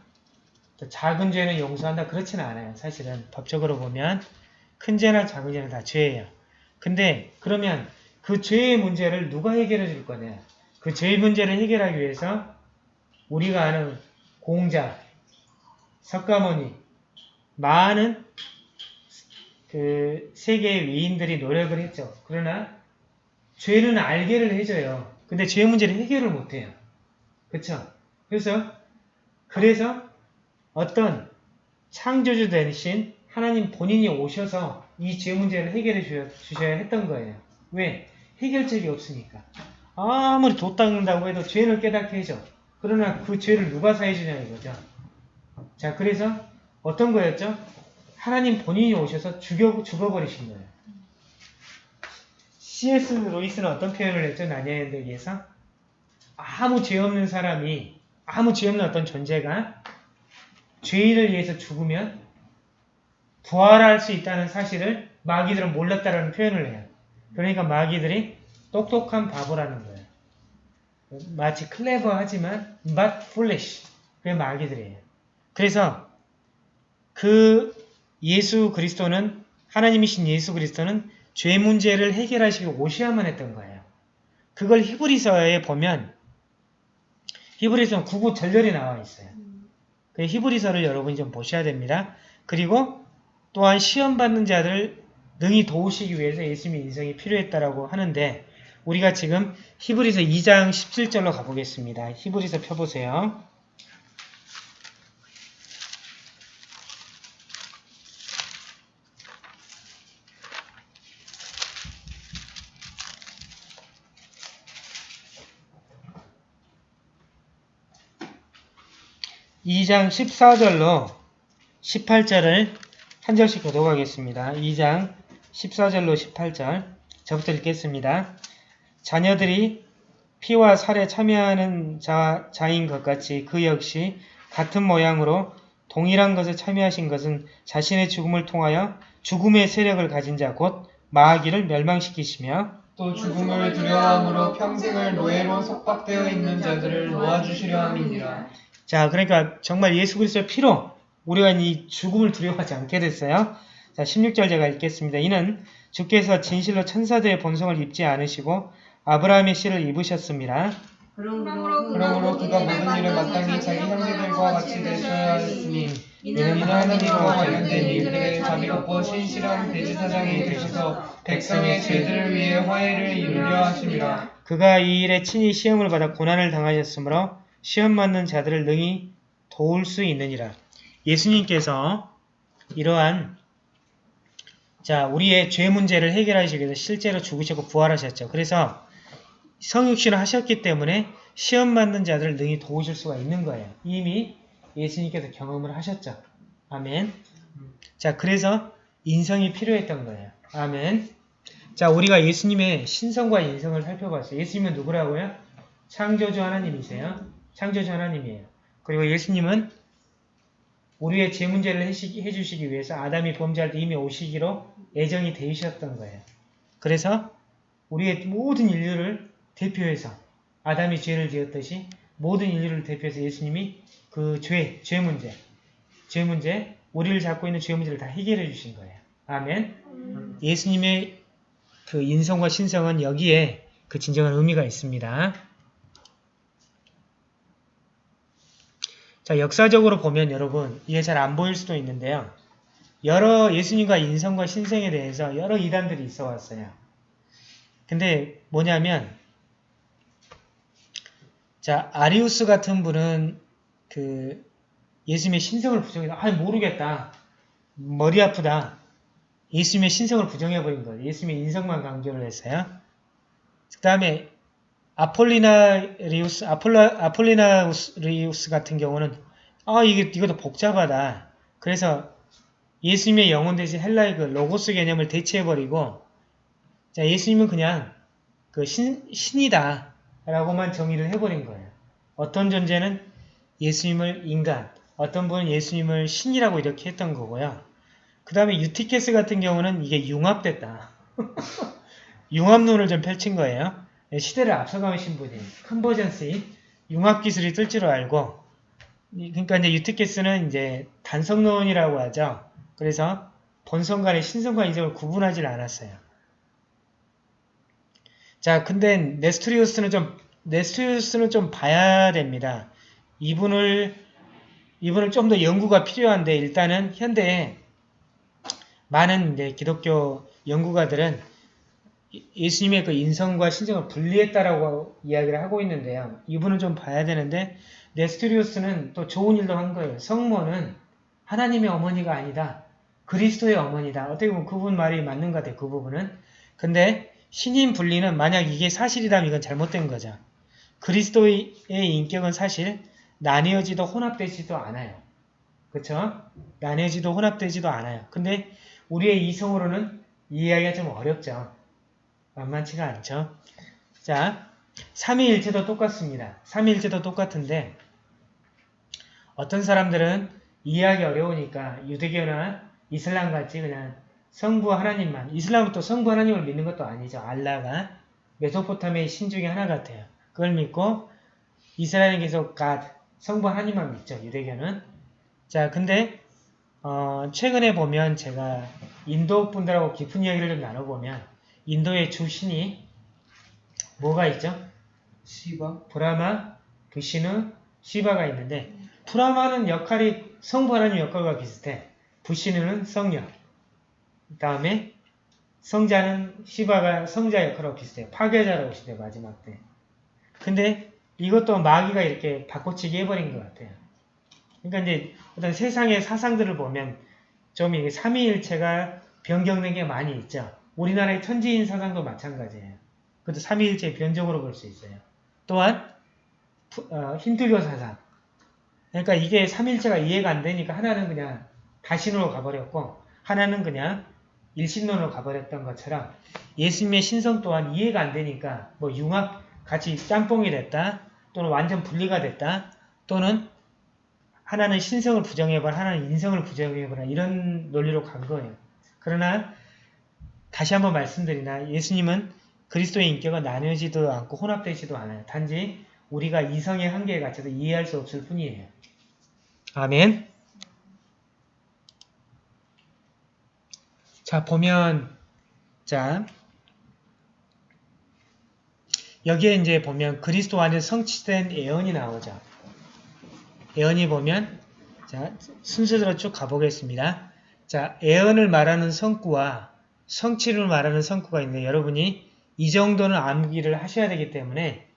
또 작은 죄는 용서한다. 그렇지는 않아요. 사실은 법적으로 보면 큰 죄나 작은 죄는 다 죄예요. 근데 그러면 그 죄의 문제를 누가 해결해 줄 거냐? 그 죄의 문제를 해결하기 위해서 우리가 아는 공자, 석가모니, 많은 그 세계의 위인들이 노력을 했죠. 그러나 죄는 알게를 해줘요. 근데 죄 문제를 해결을 못해요. 그쵸? 그래서 그래서 어떤 창조주 대신 하나님 본인이 오셔서 이 죄 문제를 해결해 주셔- 주셔야 했던 거예요. 왜? 해결책이 없으니까. 아무리 도 닦는다고 해도 죄를 깨닫게 해줘. 그러나 그 죄를 누가 사해주냐 이거죠. 자, 그래서 어떤 거였죠? 하나님 본인이 오셔서 죽여, 죽어버리신 거예요. C.S. 로이스는 어떤 표현을 했죠? 나냐엔데기에서 아무 죄 없는 사람이 아무 죄 없는 어떤 존재가 죄인을 위해서 죽으면 부활할 수 있다는 사실을 마귀들은 몰랐다라는 표현을 해요. 그러니까 마귀들이 똑똑한 바보라는 거예요. 마치 클레버하지만 but foolish. 그게 마귀들이에요. 그래서 그 예수 그리스도는 하나님이신 예수 그리스도는 죄 문제를 해결하시기 오셔야만 했던 거예요. 그걸 히브리서에 보면 히브리서는 구구 절절히 나와 있어요. 그 히브리서를 여러분이 좀 보셔야 됩니다. 그리고 또한 시험 받는 자들을 능히 도우시기 위해서 예수님의 인성이 필요했다라고 하는데 우리가 지금 히브리서 2장 17절로 가보겠습니다. 히브리서 펴보세요. 이장 14절로 18절을 한 절씩 교독하겠습니다. 2장 14절로 18절 저부터 읽겠습니다. 자녀들이 피와 살에 참여하는 자, 자인 것 같이 그 역시 같은 모양으로 동일한 것에 참여하신 것은 자신의 죽음을 통하여 죽음의 세력을 가진 자 곧 마귀를 멸망시키시며 또 죽음을 두려워함으로 평생을 노예로 속박되어 있는 자들을 놓아주시려 함이니라. 자, 그러니까 정말 예수 그리스도의 피로 우리가 이 죽음을 두려워하지 않게 됐어요. 자, 16절 제가 읽겠습니다. 이는 주께서 진실로 천사들의 본성을 입지 않으시고 아브라함의 씨를 입으셨습니다. 그러므로 그러므로 그가 모든 일을 마땅히 자기 형제들과 같이 되셔야 했으니 이는 하나님과 관련된 일들에 자비롭고 신실한 대지사장이 되셔서 백성의 죄들을 위해 화해를 이루려 하심이라. 그가 이 일에 친히 시험을 받아 고난을 당하셨으므로 시험 받는 자들을 능히 도울 수 있느니라. 예수님께서 이러한 자 우리의 죄 문제를 해결하시기 위해서 실제로 죽으셨고 부활하셨죠. 그래서 성육신을 하셨기 때문에 시험 받는 자들을 능히 도우실 수가 있는 거예요. 이미 예수님께서 경험을 하셨죠. 아멘. 자, 그래서 인성이 필요했던 거예요. 아멘. 자, 우리가 예수님의 신성과 인성을 살펴봤어요. 예수님은 누구라고요? 창조주 하나님이세요. 창조주 하나님이에요. 그리고 예수님은 우리의 죄 문제를 해주시기 위해서 아담이 범죄할 때 이미 오시기로 예정이 되셨던 거예요. 그래서 우리의 모든 인류를 대표해서 아담이 죄를 지었듯이 모든 인류를 대표해서 예수님이 그 죄, 죄 문제, 죄 문제, 우리를 잡고 있는 죄 문제를 다 해결해 주신 거예요. 아멘. 예수님의 그 인성과 신성은 여기에 그 진정한 의미가 있습니다. 자, 역사적으로 보면 여러분, 이게 잘 안 보일 수도 있는데요. 여러 예수님과 인성과 신성에 대해서 여러 이단들이 있어 왔어요. 근데 뭐냐면, 자, 아리우스 같은 분은 그 예수님의 신성을 부정해서, 아, 모르겠다. 머리 아프다. 예수님의 신성을 부정해버린 거예요. 예수님의 인성만 강조를 했어요. 그 다음에 아폴리나리우스, 아폴라, 아폴리나리우스 같은 경우는 아 이게 이것도 복잡하다. 그래서 예수님의 영혼 대신 헬라의 그 로고스 개념을 대체해버리고 자 예수님은 그냥 그 신, 신이다 라고만 정의를 해버린 거예요. 어떤 존재는 예수님을 인간, 어떤 분은 예수님을 신이라고 이렇게 했던 거고요. 그 다음에 유티케스 같은 경우는 이게 융합됐다. (laughs) 융합론을 좀 펼친 거예요. 시대를 앞서가신 분이 컨버전시 융합 기술이 뜰 줄 알고 이- 그러니까 이제 유티케스는 이제 단성론이라고 하죠. 그래서 본성 간의 신성과 인성을 구분하지 않았어요. 자, 근데 네스토리우스는 좀 네스토리우스는 좀 봐야 됩니다. 이분을 이분을 좀 더 연구가 필요한데 일단은 현대에 많은 기독교 연구가들은 예- 예수님의 그 인성과 신성을 분리했다라고 이야기를 하고 있는데요. 이분은 좀 봐야 되는데 네스토리우스는 또 좋은 일도 한 거예요. 성모는 하나님의 어머니가 아니다. 그리스도의 어머니다. 어떻게 보면 그분 말이 맞는 것 같아요. 그 부분은. 근데 신인 분리는 만약 이게 사실이라면 이건 잘못된 거죠. 그리스도의 인격은 사실 나뉘어지도 혼합되지도 않아요. 그쵸? 나뉘어지도 혼합되지도 않아요. 근데 우리의 이성으로는 이해하기가 좀 어렵죠. 만만치가 않죠. 자, 삼위일체도 똑같습니다. 삼위일체도 똑같은데 어떤 사람들은 이해하기 어려우니까 유대교나 이슬람 같이 그냥 성부 하나님만 이슬람은 또 성부 하나님을 믿는 것도 아니죠. 알라가 메소포타미아의 신 중에 하나 같아요. 그걸 믿고 계속 God, 성부 하나님만 믿죠. 유대교는. 자, 근데 어, 최근에 보면 제가 인도 분들하고 깊은 이야기를 좀 나눠보면 인도의 주신이 뭐가 있죠? 시바 브라마, 부시누, 시바가 있는데 브라마는 역할이 성부 하나님 역할과 비슷해. 부시누는 성령. 그 다음에 성자는 시바가 성자 역할하고 비슷해요. 파괴자라고 시대 마지막 때. 근데 이것도 마귀가 이렇게 바꿔치기 해버린 것 같아요. 그러니까 이제 어떤 세상의 사상들을 보면 좀 이게 삼위일체가 변경된 게 많이 있죠. 우리나라의 천지인 사상도 마찬가지예요. 그것도 삼위일체 변종으로 볼 수 있어요. 또한 푸- 어, 힌두교 사상. 그러니까 이게 삼일체가 이해가 안 되니까 하나는 그냥 다신으로 가버렸고 하나는 그냥 일신론으로 가버렸던 것처럼 예수님의 신성 또한 이해가 안 되니까 뭐 융합 같이 짬뽕이 됐다 또는 완전 분리가 됐다 또는 하나는 신성을 부정해봐라 하나는 인성을 부정해봐라 이런 논리로 간 거예요. 그러나 다시 한번 말씀드리나 예수님은 그리스도의 인격은 나뉘어지도 않고 혼합되지도 않아요. 단지 우리가 이성의 한계에 갇혀서 이해할 수 없을 뿐이에요. 아멘. 자, 보면, 자, 여기에 이제 보면 그리스도 안에 성취된 예언이 나오죠. 예언이 보면, 자, 순서대로 쭉 가보겠습니다. 자, 예언을 말하는 성구와 성취를 말하는 성구가 있는데 여러분이 이 정도는 암기를 하셔야 되기 때문에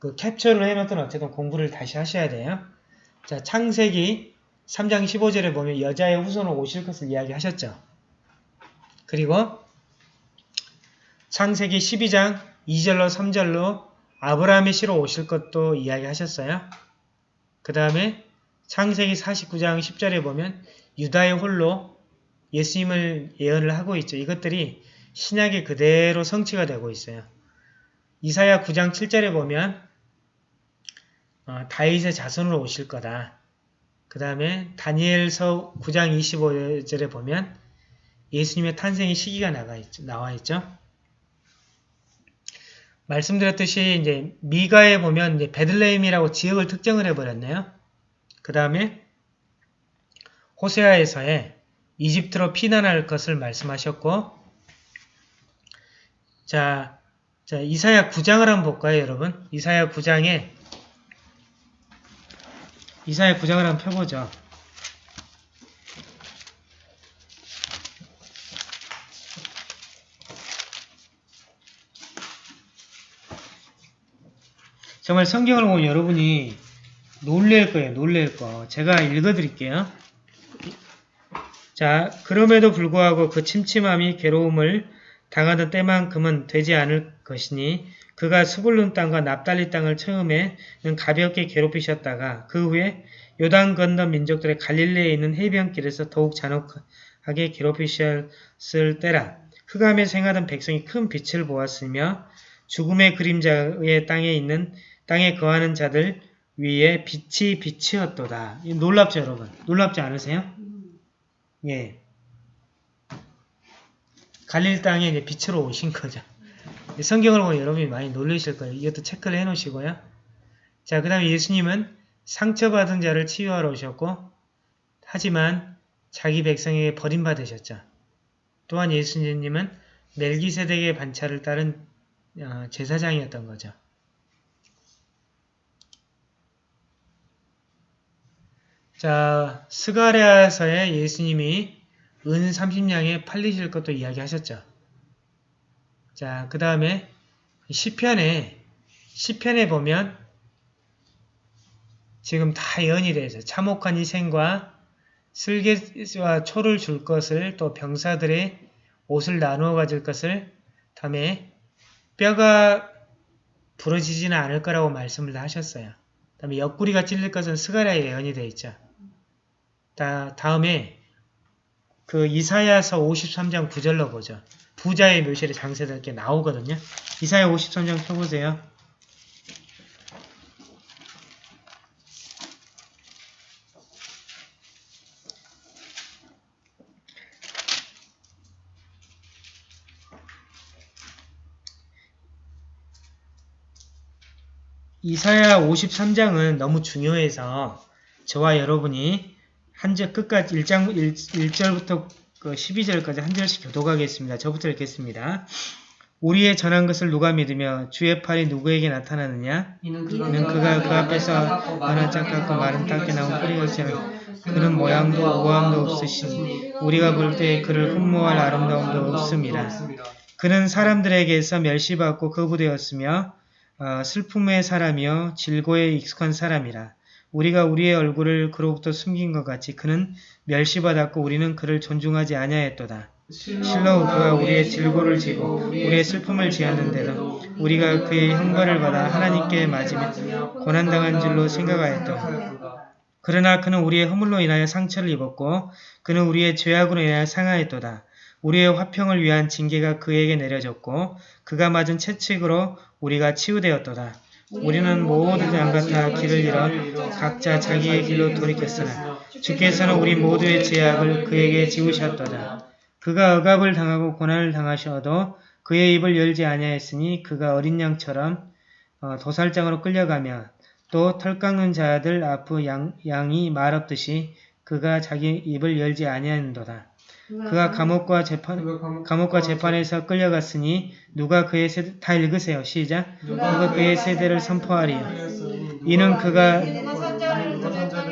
그 캡처를 해놓던 어쨌든 공부를 다시 하셔야 돼요. 자, 창세기 3장 15절에 보면 여자의 후손으로 오실 것을 이야기하셨죠. 그리고 창세기 12장 2절로 3절로 아브라함의 씨로 오실 것도 이야기하셨어요. 그 다음에 창세기 49장 10절에 보면 유다의 홀로 예수님을 예언을 하고 있죠. 이것들이 신약에 그대로 성취가 되고 있어요. 이사야 9장 7절에 보면 어, 다윗의 자손으로 오실 거다. 그 다음에 다니엘서 9장 25절에 보면 예수님의 탄생의 시기가 나가 있죠, 나와 있죠. 말씀드렸듯이 이제 미가에 보면 이제 베들레헴이라고 지역을 특정을 해버렸네요. 그 다음에 호세아에서의 이집트로 피난할 것을 말씀하셨고 자, 자 이사야 9장을 한번 볼까요 여러분? 이사야 9장에 이사야 9장을 한번 펴보죠. 정말 성경을 보면 여러분이 놀랄 거예요. 놀랄 거. 제가 읽어드릴게요. 자, 그럼에도 불구하고 그 침침함이 괴로움을 당하던 때만큼은 되지 않을 것이니 그가 수불룬 땅과 납달리 땅을 처음에는 가볍게 괴롭히셨다가 그 후에 요단 건너 민족들의 갈릴레에 있는 해변길에서 더욱 잔혹하게 괴롭히셨을 때라 흑암에 생하던 백성이 큰 빛을 보았으며 죽음의 그림자의 땅에 있는 땅에 거하는 자들 위에 빛이 빛이었도다. 놀랍죠 여러분? 놀랍지 않으세요? 예. 갈릴 땅에 이제 빛으로 오신 거죠. 성경을 보면 여러분이 많이 놀라실 거예요. 이것도 체크를 해 놓으시고요. 자, 그 다음에 예수님은 상처받은 자를 치유하러 오셨고, 하지만 자기 백성에게 버림받으셨죠. 또한 예수님은 멜기세덱의 반차를 따른 어, 제사장이었던 거죠. 자, 스가랴서에 예수님이 은 30냥에 팔리실 것도 이야기하셨죠. 자, 그 다음에 시편에 시편에 보면 지금 다 예언이 돼서 참혹한 희생과 쓸개와 초를 줄 것을 또 병사들의 옷을 나누어 가질 것을 다음에 뼈가 부러지지는 않을 거라고 말씀을 하셨어요. 다음에 옆구리가 찔릴 것은 스가랴 예언이 되어 있죠. 다, 다음에 그 이사야서 53장 9절로 보죠. 부자의 묘실에 장세되게 나오거든요. 이사야 53장 펴보세요. 이사야 53장은 너무 중요해서 저와 여러분이 한 절 끝까지 1장 1, 1절부터 그 12절까지 한 절씩 교독하겠습니다. 저부터 읽겠습니다. 우리의 전한 것을 누가 믿으며 주의 팔이 누구에게 나타나느냐? 이는 이는 그가 그 앞에서 너나 짝같고 마른 땅에 나온 뿌리같이는 그는 모양도 우함도 없으시니 우리가 볼 때 그를 흠모할 아름다움도 없습니다. 그는 사람들에게서 멸시받고 거부되었으며 어, 슬픔의 사람이요 질고에 익숙한 사람이라. 우리가 우리의 얼굴을 그로부터 숨긴 것 같이 그는 멸시받았고 우리는 그를 존중하지 아니하였도다. 실로 그가 우리의 질고를 지고 우리의 슬픔을 지었는데도 우리가 그의 형벌을 받아 하나님께 맞으며 고난당한 줄로 생각하였다. 그러나 그는 우리의 허물로 인하여 상처를 입었고 그는 우리의 죄악으로 인하여 상하였도다. 우리의 화평을 위한 징계가 그에게 내려졌고 그가 맞은 채찍으로 우리가 치유되었도다. 우리는 모두 양같아 길을 잃어 각자 자기의 길로 돌이켰으나 주께서는 우리 모두의 죄악을 그에게 지우셨도다. 그가 억압을 당하고 고난을 당하셔도 그의 입을 열지 아니하였으니 그가 어린 양처럼 어, 도살장으로 끌려가며 또 털 깎는 자들 앞의 양, 양이 말 없듯이 그가 자기 입을 열지 아니하는도다. 그가 감옥과 재판 감옥과 재판에서 끌려갔으니 누가 그의 세대 다 읽으세요. 시작. 누가 그의 세대를 선포하리요. 이는 그가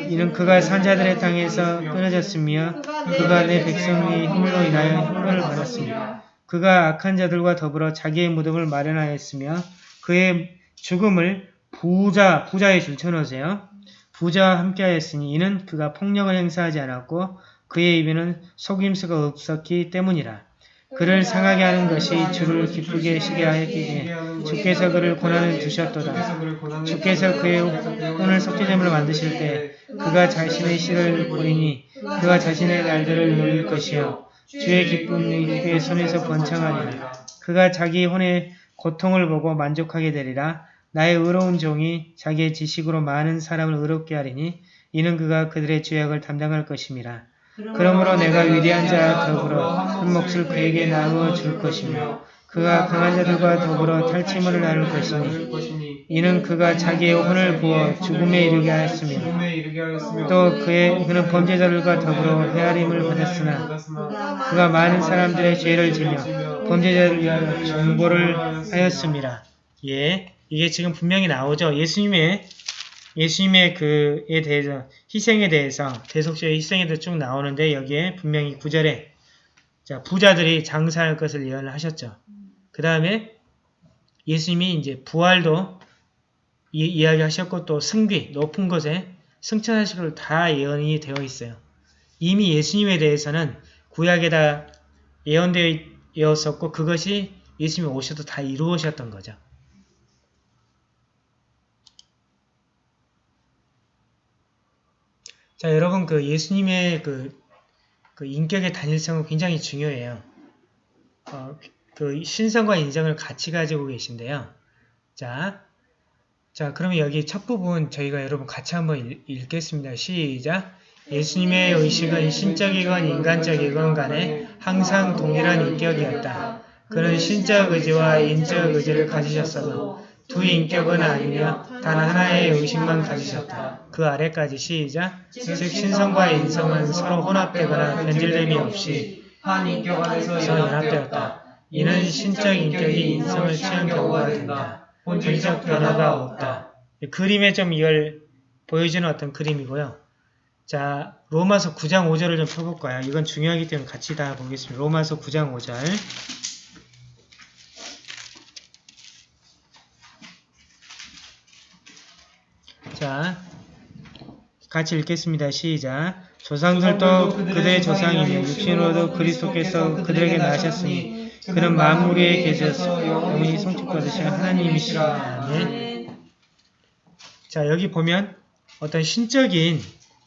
이는 그가 산자들의 땅에서 끊어졌으며 그가 내 백성의 힘으로 인하여 형벌을 받았습니다. 그가 악한 자들과 더불어 자기의 무덤을 마련하였으며 그의 죽음을 부자 부자의 줄 쳐놓으세요. 부자와 함께하였으니 이는 그가 폭력을 행사하지 않았고 그의 입에는 속임수가 없었기 때문이라. 그를 상하게 하는 것이 주를 기쁘게 시게 하였기에 주께서 그를 고난을 주셨도다. 주께서 그의 혼을 속죄됨을 만드실 때 그가 자신의 씨를 보이니 그가 자신의 날들을 누릴 것이요 주의 기쁨이 그의 손에서 번창하리라. 그가 자기 혼의 고통을 보고 만족하게 되리라. 나의 의로운 종이 자기의 지식으로 많은 사람을 의롭게 하리니 이는 그가 그들의 죄악을 담당할 것임이라. 그러므로 내가 위대한 자와 더불어 한 몫을 그에게 나누어 줄 것이며 그가 강한 자들과 더불어 탈취물을 나눌 것이니 이는 그가 자기의 혼을 부어 죽음에 이르게 하였으며 또 그의 그는 범죄자들과 더불어 헤아림을 받았으나 그가 많은 사람들의 죄를 지며 범죄자를 위하여 중보를 하였습니다. 예, 이게 지금 분명히 나오죠. 예수님의 예수님의 그에 대해서 희생에 대해서 대속죄의 희생에 대해서 쭉 나오는데 여기에 분명히 구절에 자 부자들이 장사할 것을 예언을 하셨죠. 그 다음에 예수님이 이제 부활도 이, 이야기하셨고 또 승비 높은 곳에 승천하실 걸다 예언이 되어 있어요. 이미 예수님에 대해서는 구약에다 예언되었었고 그것이 예수님이 오셔도 다 이루어졌던 거죠. 자, 여러분 그 예수님의 그, 그 인격의 단일성은 굉장히 중요해요. 어, 그 신성과 인정을 같이 가지고 계신데요. 자, 자, 그러면 여기 첫 부분 저희가 여러분 같이 한번 읽, 읽겠습니다. 시작. 예수님의 의식은 신적이건 인간적이건 간에 항상 동일한 인격이었다. 그는 신적 의지와 인적 의지를 가지셨어도 두 인격은 아니며 단 하나의 의식만 가지셨다. 그 아래까지 시작. 즉 신성과 인성은 서로 혼합되거나 변질됨이 없이 한 인격 안에서 연합되었다. 이는 신적 인격이 인성을 취한 경우가 된다. 본질적 변화가 없다. 그림에 좀 이걸 보여주는 어떤 그림이고요. 자, 로마서 9장 5절을 좀 펴볼까요? 이건 중요하기 때문에 같이 다 보겠습니다. 로마서 9장 5절. 자, 같이 읽겠습니다. 시작. 조상들도 그들의 조상이며 육신으로도 그리스도께서 그들에게 나셨으니 그는 만물 위에 계셔서 영원히 성축받으신 하나님이시라. 아멘. 자, 여기 보면 어떤 신적인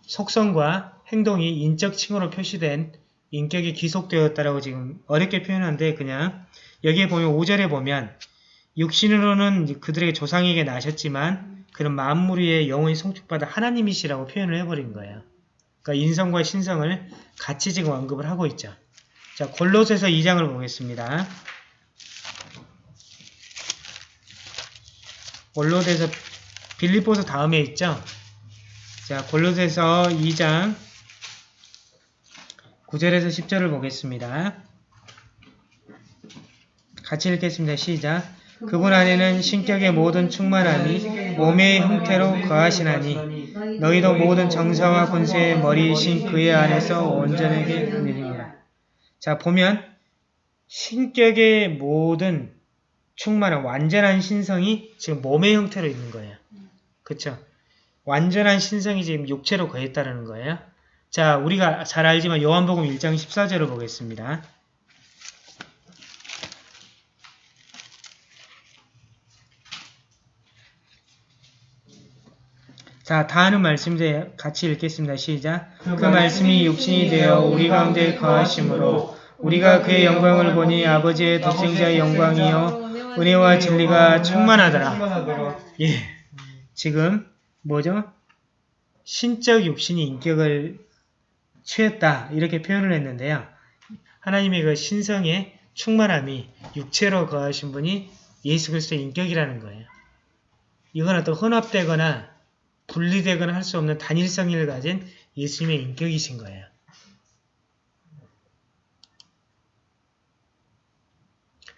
속성과 행동이 인적 칭호로 표시된 인격이 기속되었다라고 지금 어렵게 표현하는데 그냥 여기에 보면 5절에 보면 육신으로는 그들에게 조상에게 나셨지만 그런 위에 영원히 성축받아 하나님이시라고 표현을 해버린 거예요. 그러니까 인성과 신성을 같이 지금 언급을 하고 있죠. 자, 골로새서 2장을 보겠습니다. 골로새서 빌립보서 다음에 있죠. 자, 골로새서 2장 9절에서 10절을 보겠습니다. 같이 읽겠습니다. 시작. 그분 안에는 신격의 모든 충만함이 몸의 형태로 거하시나니 너희도 모든 정사와 권세의 머리이신 그의 안에서 온전하게 누리니라. 자 보면 신격의 모든 충만한 완전한 신성이 지금 몸의 형태로 있는 거예요. 그쵸? 완전한 신성이 지금 육체로 거했다는 거예요. 자 우리가 잘 알지만 요한복음 1장 14절을 보겠습니다. 자, 다 아는 말씀인데 같이 읽겠습니다. 시작. 그 말씀이 육신이 되어 우리 가운데 거하심으로 우리가 그의 영광을 보니 아버지의 독생자의 영광이요 은혜와 진리가 충만하더라. 예. 지금 뭐죠? 신적 육신이 인격을 취했다. 이렇게 표현을 했는데요. 하나님의 그 신성의 충만함이 육체로 거하신 분이 예수 그리스도의 인격이라는 거예요. 이건 어떤 혼합되거나 분리되거나 할 수 없는 단일성을 가진 예수님의 인격이신 거예요.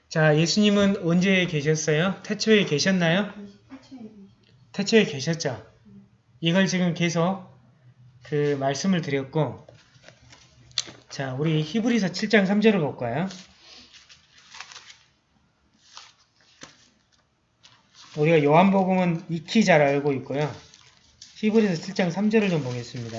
자, 예수님은 언제 계셨어요? 태초에 계셨나요? 태초에 계셨죠. 이걸 지금 계속 그 말씀을 드렸고 자, 우리 히브리서 7장 3절을 볼까요? 우리가 요한복음은 익히 잘 알고 있고요. 히브리서 7장 3절을 좀 보겠습니다.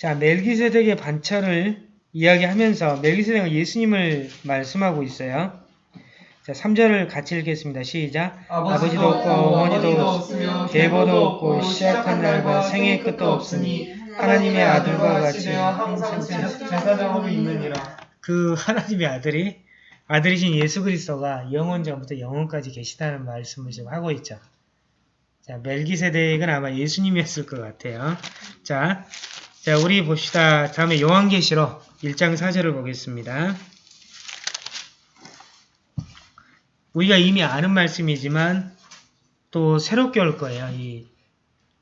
자, 멜기세덱의 반차를 이야기하면서 멜기세덱은 예수님을 말씀하고 있어요. 자, 3절을 같이 읽겠습니다. 시작. 아버지도 없고 어머니도 없으며 계보도 없고 시작한 날과 생의 끝도 없으니 하나님의 아들과 같이 항상 제사장으로 있느니라. 그 하나님의 아들이 아들이신 예수 그리스도가 영원 전부터 영원까지 계시다는 말씀을 지금 하고 있죠. 자, 멜기세덱은 아마 예수님이었을 것 같아요. 자, 자, 우리 봅시다. 다음에 요한계시록 1장 4절을 보겠습니다. 우리가 이미 아는 말씀이지만 또 새롭게 올 거예요. 이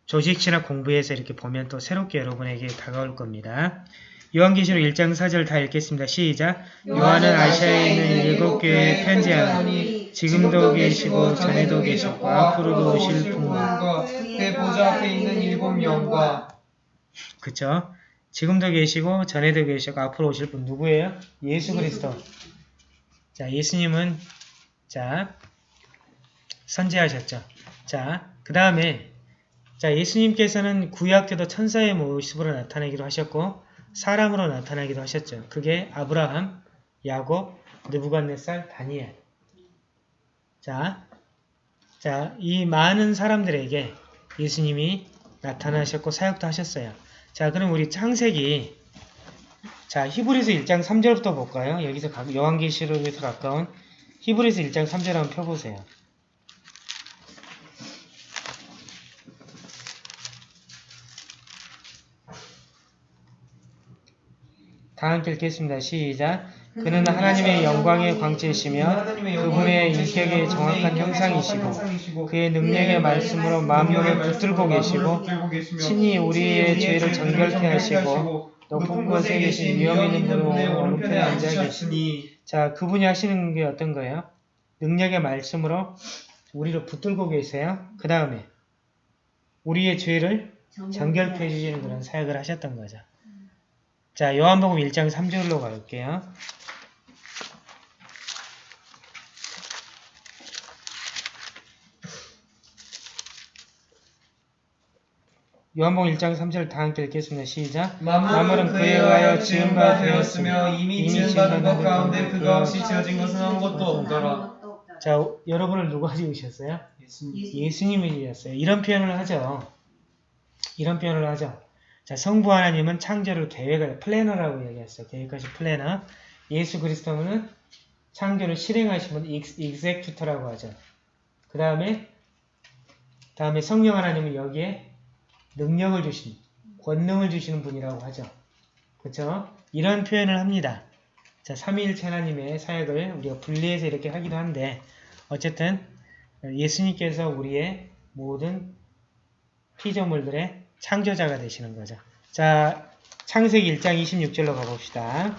조직신학 공부에서 이렇게 보면 또 새롭게 여러분에게 다가올 겁니다. 요한계시록 1장 4절 다 읽겠습니다. 시작. 요한은 아시아에 있는 일곱 교회에 편지하노니 지금도 계시고 전에도 계셨고 앞으로도 오실 분과 그 보좌 앞에 있는 일곱 영과 그쵸? 지금도 계시고 전에도 계시고 앞으로 오실 분 누구예요? 예수 그리스도. 자, 예수님은 자 선제하셨죠. 자, 그 다음에 자 예수님께서는 구약 때도 천사의 모습으로 나타나기도 하셨고 사람으로 나타나기도 하셨죠. 그게 아브라함, 야곱, 느부갓네살, 다니엘. 자, 자, 이 많은 사람들에게 예수님이 나타나셨고 사역도 하셨어요. 자, 그럼 우리 창세기 자, 히브리서 1장 3절부터 볼까요? 여기서 가- 요한계시록에서 가까운 히브리서 1장 3절 한번 펴보세요. 다 함께 읽겠습니다. 시작. 그는 하나님의 영광의 광채시며 그분의 인격의 정확한 형상이시고 그의 능력의 말씀으로 만물을 붙들고 계시고 친히 우리의 죄를 정결케 하시고 높은 곳에 계신 위엄 있는 분의 오른편에 앉아 계시니 자 그분이 하시는 게 어떤 거예요? 능력의 말씀으로 우리를 붙들고 계세요. 그 다음에 우리의 죄를 정결케 해주시는 그런 사역을 하셨던 거죠. 자 요한복음 1장 3절로 갈게요. 요한복음 1장 3절 다 함께 읽겠습니다. 시작. 만물은 그에 의하여 지은 바 되었으며 이미 지은 바된 것 가운데 그가 없이 지어진 것은 아무것도 없더라. 자, 여러분을 누가 지으셨어요? 예수님이 지으셨어요. 이런 표현을 하죠. 이런 표현을 하죠. 자, 성부 하나님은 창조를 계획을, planner라고 얘기했어요. 계획하신 플래너. 예수 그리스도는 창조를 실행하신 분, ex- executor라고 하죠. 그 다음에, 다음에 성령 하나님은 여기에 능력을 주신, 권능을 주시는 분이라고 하죠. 그쵸? 이런 표현을 합니다. 자, 삼위일체 하나님의 사역을 우리가 분리해서 이렇게 하기도 한데, 어쨌든, 예수님께서 우리의 모든 피조물들의 창조자가 되시는 거죠. 자, 창세기 1장 26절로 가봅시다.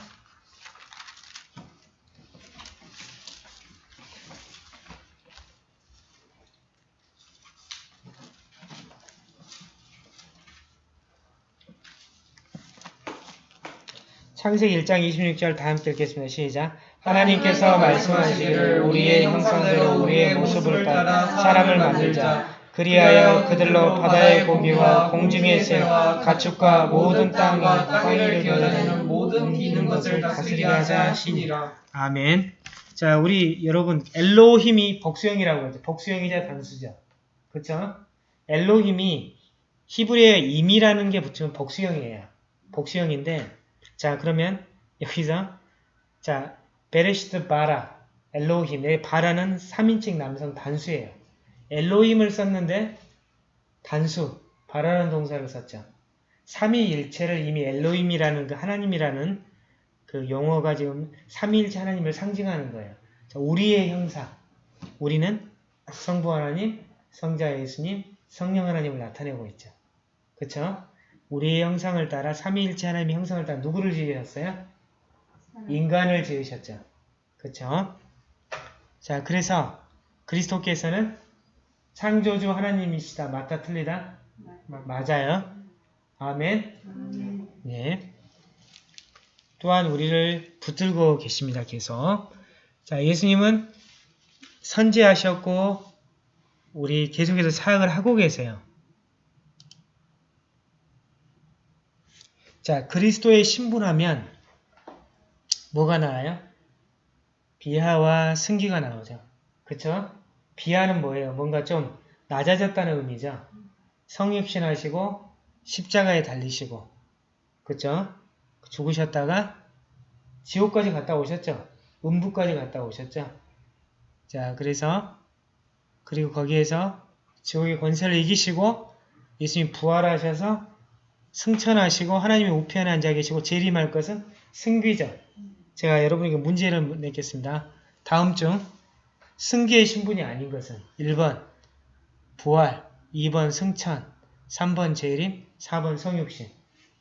창세기 1장 26절 다 함께 읽겠습니다. 시작. 하나님께서 말씀하시기를 우리의 형상대로 우리의 모습을 따라 사람을 만들자. 그리하여 그들로 바다의 고기와 공중의 새와 가축과 모든 땅을 땅을 기어다니는 모든 기는 것을 다스리게 하자 하시니라. 아멘. 자, 우리 여러분 엘로힘이 복수형이라고 하죠. 복수형이자 단수죠. 그렇죠? 엘로힘이 히브리어에 임이라는 게 붙으면 복수형이에요. 복수형인데 자, 그러면 여기서 자, 베레시트 바라 엘로힘. 여기 바라는 3인칭 남성 단수예요. 엘로힘을 썼는데 단수 바라는 동사를 썼죠. 삼위일체를 이미 엘로힘이라는 그 하나님이라는 그 용어가 지금 삼위일체 하나님을 상징하는 거예요. 자, 우리의 형상. 우리는 성부 하나님, 성자 예수님, 성령 하나님을 나타내고 있죠. 그쵸? 우리의 형상을 따라 삼위일체 하나님의 형상을 따라 누구를 지으셨어요? 인간을 지으셨죠. 그쵸? 자, 그래서 그리스도께서는 창조주 하나님이시다. 맞다, 틀리다? 맞아요. 아멘. 네. 또한 우리를 붙들고 계십니다. 계속. 자, 예수님은 선지하셨고 우리 계속해서 사역을 하고 계세요. 자, 그리스도의 신분하면 뭐가 나와요? 비하와 승기가 나오죠. 그쵸? 비하는 뭐예요? 뭔가 좀 낮아졌다는 의미죠. 성육신하시고 십자가에 달리시고 그쵸? 죽으셨다가 지옥까지 갔다 오셨죠. 음부까지 갔다 오셨죠. 자, 그래서 그리고 거기에서 지옥의 권세를 이기시고 예수님 부활하셔서 승천하시고 하나님의 우편에 앉아 계시고 재림할 것은 승귀죠. 제가 여러분에게 문제를 냈겠습니다. 다음 중 승기의 신분이 아닌 것은 1번 부활, 2번 승천, 3번 재림, 4번 성육신.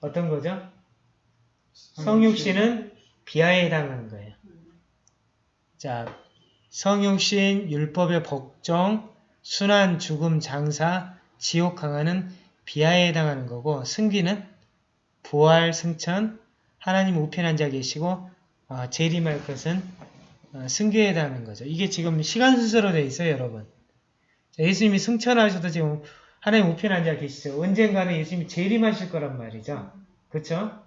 어떤 거죠? 성육신은 비하에 해당하는 거예요. 자, 성육신, 율법의 복종, 순환, 죽음, 장사, 지옥 강화는 비하에 해당하는 거고 승기는 부활, 승천, 하나님 우편 앉아 계시고 어, 재림할 것은 어, 승기에 해당하는 거죠. 이게 지금 시간 순서로 되어 있어요, 여러분. 자, 예수님이 승천하셔도 지금 하나님 우편 앉아 계시죠. 언젠가는 예수님이 재림하실 거란 말이죠. 그렇죠?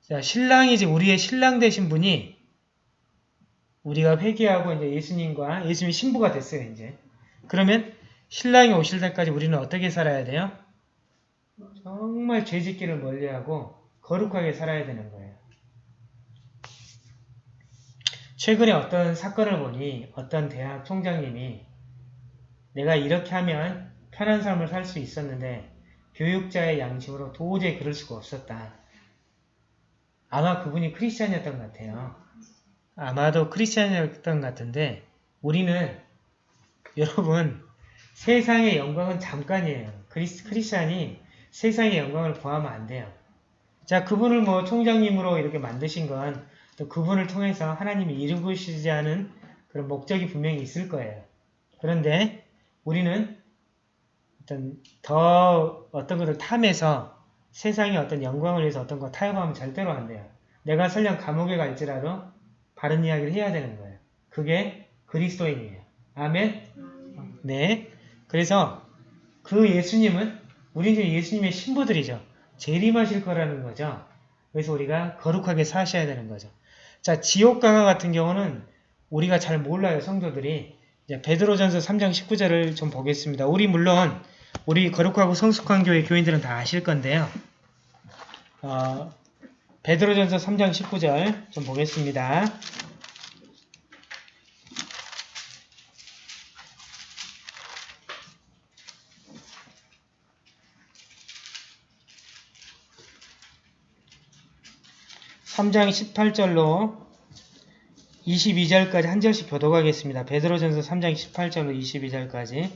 자, 신랑이 이제 우리의 신랑 되신 분이 우리가 회개하고 이제 예수님과 예수님이 신부가 됐어요, 이제. 그러면 신랑이 오실 때까지 우리는 어떻게 살아야 돼요? 정말 죄짓기를 멀리하고 거룩하게 살아야 되는 거예요. 최근에 어떤 사건을 보니 어떤 대학 총장님이 내가 이렇게 하면 편한 삶을 살 수 있었는데 교육자의 양심으로 도저히 그럴 수가 없었다. 아마 그분이 크리스찬이었던 것 같아요. 아마도 크리스찬이었던 것 같은데 우리는 (laughs) 여러분 세상의 영광은 잠깐이에요. 크리스, 크리스찬이 세상의 영광을 구하면 안 돼요. 자 그분을 뭐 총장님으로 이렇게 만드신 건 또 그분을 통해서 하나님이 이루시지 않은 그런 목적이 분명히 있을 거예요. 그런데 우리는 어떤 더 어떤 것을 탐해서 세상의 어떤 영광을 위해서 어떤 거 타협하면 절대로 안 돼요. 내가 설령 감옥에 갈지라도 바른 이야기를 해야 되는 거예요. 그게 그리스도인이에요. 아멘? 네. 그래서 그 예수님은 우리 이제 예수님의 신부들이죠. 재림하실 거라는 거죠. 그래서 우리가 거룩하게 사셔야 되는 거죠. 자, 지옥 강화 같은 경우는 우리가 잘 몰라요, 성도들이. 베드로전서 3장 19절을 좀 보겠습니다. 우리 물론 우리 거룩하고 성숙한 교회 교인들은 다 아실 건데요. 어, 베드로전서 3장 19절 좀 보겠습니다. (3장 18절로) 22절까지 한 절씩 교독하겠습니다. 베드로전서 3장 18절로 22절까지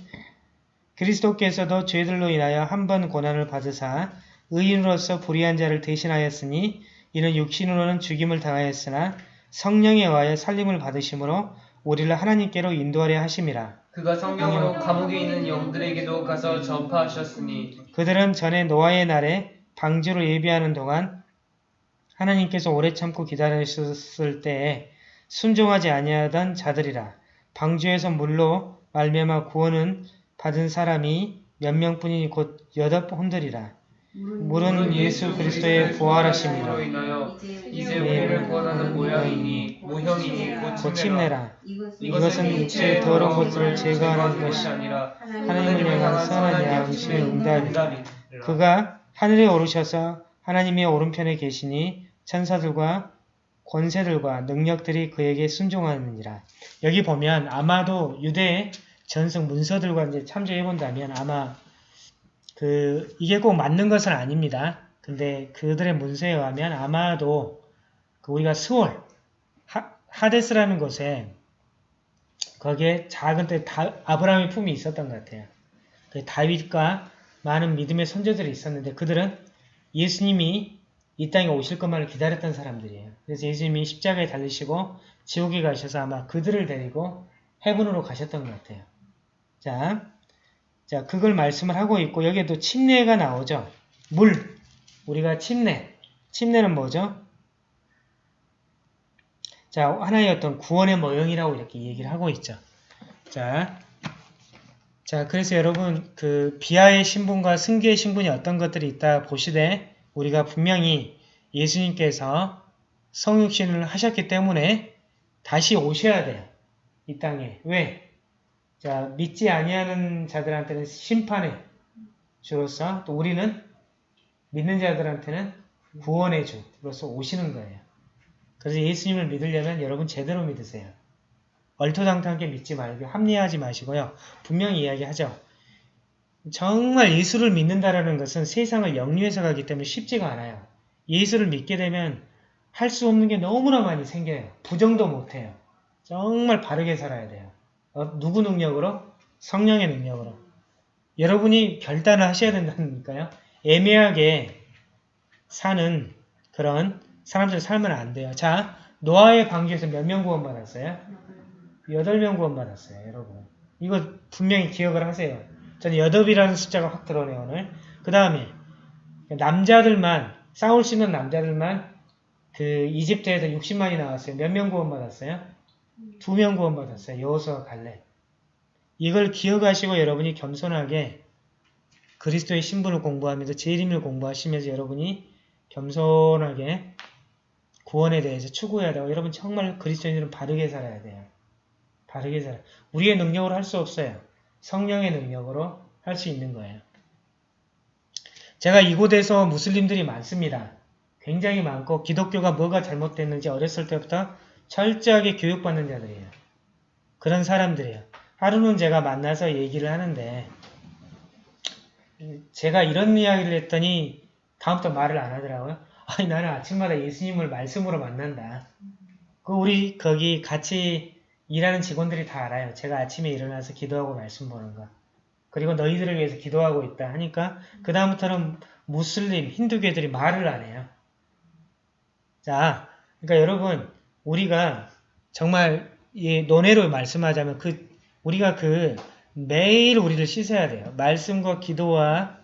그리스도께서도 죄들로 인하여 한 번 고난을 받으사 의인으로서 불의한 자를 대신하였으니 이는 육신으로는 죽임을 당하였으나 성령에 의하여 살림을 받으심으로 우리를 하나님께로 인도하려 하심이라. 그가 성령으로 감옥에 있는 영들에게도 가서 전파하셨으니 그들은 전에 노아의 날에 방주로 예비하는 동안 하나님께서 오래 참고 기다리셨을 때에 순종하지 아니하던 자들이라. 방주에서 물로 말미암아 구원은 받은 사람이 몇 명뿐이니 곧 여덟 혼들이라. 물은 예수 그리스도의 부활하심이라. 이제 네. 우리를 구원하는 모양이니 모형이니 고침내라. 이것은 육체의 더러운 것들을 제거하는 것이 아니라 하나님을 향한 선한 양심의. 응답이 그가 하늘에 오르셔서 하나님의 오른편에 계시니 천사들과 권세들과 능력들이 그에게 순종하느니라. 여기 보면 아마도 유대 전승 문서들과 이제 참조해 본다면 아마 그 이게 꼭 맞는 것은 아닙니다. 근데 그들의 문서에 의하면 아마도 그 우리가 스월 하, 하데스라는 곳에 거기에 작은 때 다, 아브라함의 품이 있었던 것 같아요. 그 다윗과 많은 믿음의 선조들이 있었는데 그들은 예수님이 이 땅에 오실 것만을 기다렸던 사람들이에요. 그래서 예수님이 십자가에 달리시고 지옥에 가셔서 아마 그들을 데리고 해븐으로 가셨던 것 같아요. 자, 자 그걸 말씀을 하고 있고 여기에도 침례가 나오죠. 물, 우리가 침례, 침례는 뭐죠? 자, 하나의 어떤 구원의 모형이라고 이렇게 얘기를 하고 있죠. 자, 자, 그래서 여러분 그 비하의 신분과 승계의 신분이 어떤 것들이 있다 보시되 우리가 분명히 예수님께서 성육신을 하셨기 때문에 다시 오셔야 돼요. 이 땅에. 왜? 자, 믿지 아니하는 자들한테는 심판의 주로서 또 우리는 믿는 자들한테는 구원의 주로서 오시는 거예요. 그래서 예수님을 믿으려면 여러분 제대로 믿으세요. 얼토당토하게 믿지 말고 합리화하지 마시고요. 분명히 이야기하죠. 정말 예수를 믿는다라는 것은 세상을 영리해서 가기 때문에 쉽지가 않아요. 예수를 믿게 되면 할 수 없는 게 너무나 많이 생겨요. 부정도 못해요. 정말 바르게 살아야 돼요. 어, 누구 능력으로? 성령의 능력으로. 여러분이 결단을 하셔야 된다니까요. 애매하게 사는 그런 사람들 살면 안 돼요. 자, 노아의 방주에서 몇 명 구원받았어요? 8명 구원받았어요, 여러분. 이거 분명히 기억을 하세요. 저는 8이라는 숫자가 확 들어오네요, 오늘. 그 다음에 남자들만, 싸울 수 있는 남자들만 그 이집트에서 60만이 나왔어요. 몇 명 구원받았어요? 두 명 구원받았어요. 여호수와 갈렙. 이걸 기억하시고 여러분이 겸손하게 그리스도의 신분을 공부하면서 재림을 공부하시면서 여러분이 겸손하게 구원에 대해서 추구해야 되고 여러분 정말 그리스도인들은 바르게 살아야 돼요. 바르게 살아. 우리의 능력으로 할 수 없어요. 성령의 능력으로 할 수 있는 거예요. 제가 이곳에서 무슬림들이 많습니다. 굉장히 많고 기독교가 뭐가 잘못됐는지 어렸을 때부터 철저하게 교육받는 자들이에요. 그런 사람들이에요. 하루는 제가 만나서 얘기를 하는데 제가 이런 이야기를 했더니 다음부터 말을 안 하더라고요. 아니 나는 아침마다 예수님을 말씀으로 만난다. 그 우리 거기 같이 일하는 직원들이 다 알아요. 제가 아침에 일어나서 기도하고 말씀 보는 거. 그리고 너희들을 위해서 기도하고 있다 하니까 그 다음부터는 무슬림, 힌두교들이 말을 안 해요. 자, 그러니까 여러분 우리가 정말 이 논외로 말씀하자면 그 우리가 그 매일 우리를 씻어야 돼요. 말씀과 기도와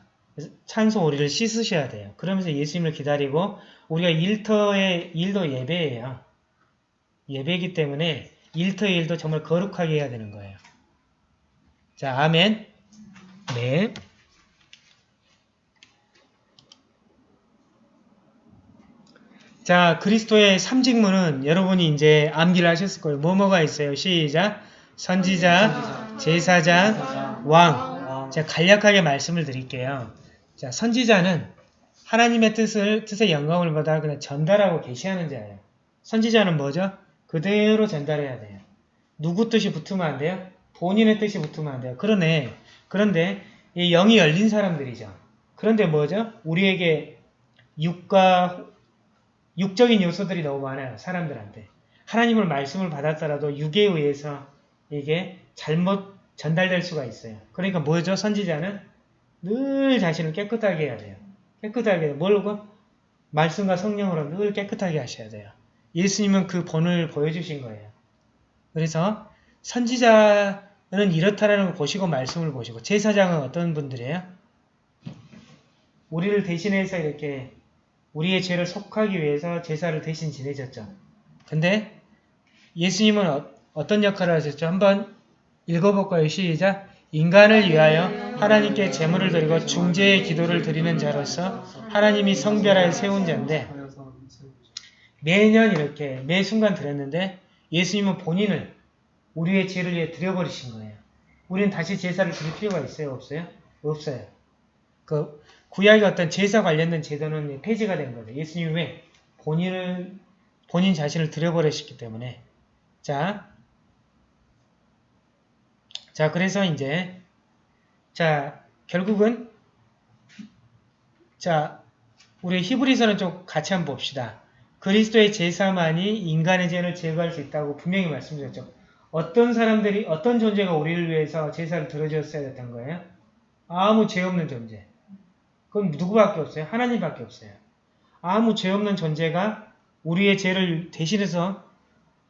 찬송 우리를 씻으셔야 돼요. 그러면서 예수님을 기다리고 우리가 일터의 일도 예배예요. 예배이기 때문에 일터의 일도 정말 거룩하게 해야 되는 거예요. 자, 아멘. 네. 자, 그리스도의 삼직문은 여러분이 이제 암기를 하셨을 거예요. 뭐뭐가 있어요? 시작. 선지자, 제사장, 왕. 제가 간략하게 말씀을 드릴게요. 자, 선지자는 하나님의 뜻을, 뜻의 영광을 받아 그냥 전달하고 계시하는 자예요. 선지자는 뭐죠? 그대로 전달해야 돼요. 누구 뜻이 붙으면 안 돼요? 본인의 뜻이 붙으면 안 돼요. 그러네. 그런데 이 영이 열린 사람들이죠. 그런데 뭐죠? 우리에게 육과 육적인 요소들이 너무 많아요. 사람들한테. 하나님을 말씀을 받았더라도 육에 의해서 이게 잘못 전달될 수가 있어요. 그러니까 뭐죠? 선지자는 늘 자신을 깨끗하게 해야 돼요. 깨끗하게. 뭘로? 말씀과 성령으로 늘 깨끗하게 하셔야 돼요. 예수님은 그 본을 보여주신 거예요. 그래서 선지자는 이렇다라는 걸 보시고 말씀을 보시고 제사장은 어떤 분들이에요? 우리를 대신해서 이렇게 우리의 죄를 속하기 위해서 제사를 대신 지내셨죠. 근데 예수님은 어, 떤 역할을 하셨죠? 한번 읽어볼까요? 시작! 인간을 위하여 하나님께 제물을 드리고 중재의 기도를 드리는 자로서 하나님이 성별하여 세운 자인데 매년 이렇게 매 순간 드렸는데 예수님은 본인을 우리의 죄를 위해 드려버리신 거예요. 우리는 다시 제사를 드릴 필요가 있어요? 없어요? 없어요. 그 구약의 어떤 제사 관련된 제도는 폐지가 된 거죠. 예수님이 왜? 본인을, 본인 자신을 드려버리셨기 때문에. 자, 자, 그래서 이제, 자, 결국은, 자, 우리 히브리서는 좀 같이 한번 봅시다. 그리스도의 제사만이 인간의 죄를 제거할 수 있다고 분명히 말씀드렸죠. 어떤 사람들이, 어떤 존재가 우리를 위해서 제사를 들어줬어야 됐던 거예요? 아무 죄 없는 존재. 그건 누구밖에 없어요? 하나님밖에 없어요. 아무 죄 없는 존재가 우리의 죄를 대신해서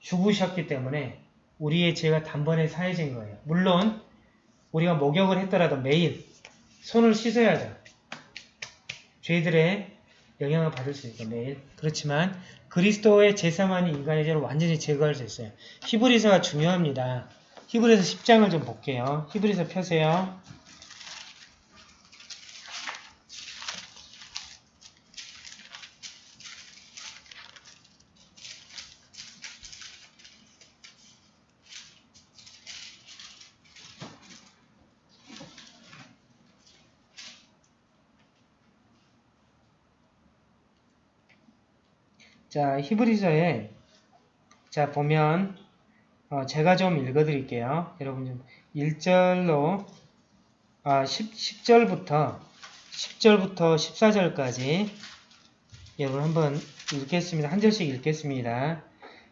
죽으셨기 때문에 우리의 죄가 단번에 사해진 거예요. 물론 우리가 목욕을 했더라도 매일 손을 씻어야죠. 죄들의 영향을 받을 수 있고 매일. 그렇지만 그리스도의 제사만이 인간의 죄를 완전히 제거할 수 있어요. 히브리서가 중요합니다. 히브리서 10장을 좀 볼게요. 히브리서 펴세요. 자, 히브리서에 자, 보면 어, 제가 좀 읽어 드릴게요. 여러분 좀 1절로 아, 10, 10 절부터 10절부터 14절까지 여러분 한번 읽겠습니다. 한 절씩 읽겠습니다.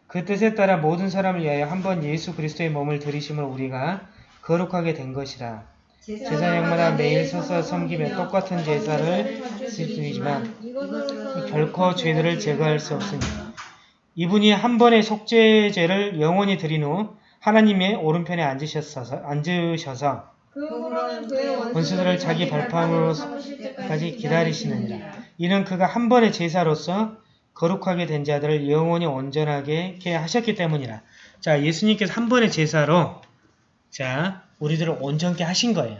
그 뜻에 따라 모든 사람을 위하여 한번 예수 그리스도의 몸을 들이심을 우리가 거룩하게 된 것이라. 제사장마다 매일 서서 섬기며 똑같은 제사를 드리지만 결코 죄들을 제거할 수 없습니다. 이분이 한 번의 속죄죄를 영원히 드린 후 하나님의 오른편에 앉으셔서, 앉으셔서 원수들을 자기 발판으로까지 기다리시느니라. 이는 그가 한 번의 제사로서 거룩하게 된 자들을 영원히 온전하게 하셨기 때문이라. 자, 예수님께서 한 번의 제사로 자, 우리들을 온전케 하신 거예요.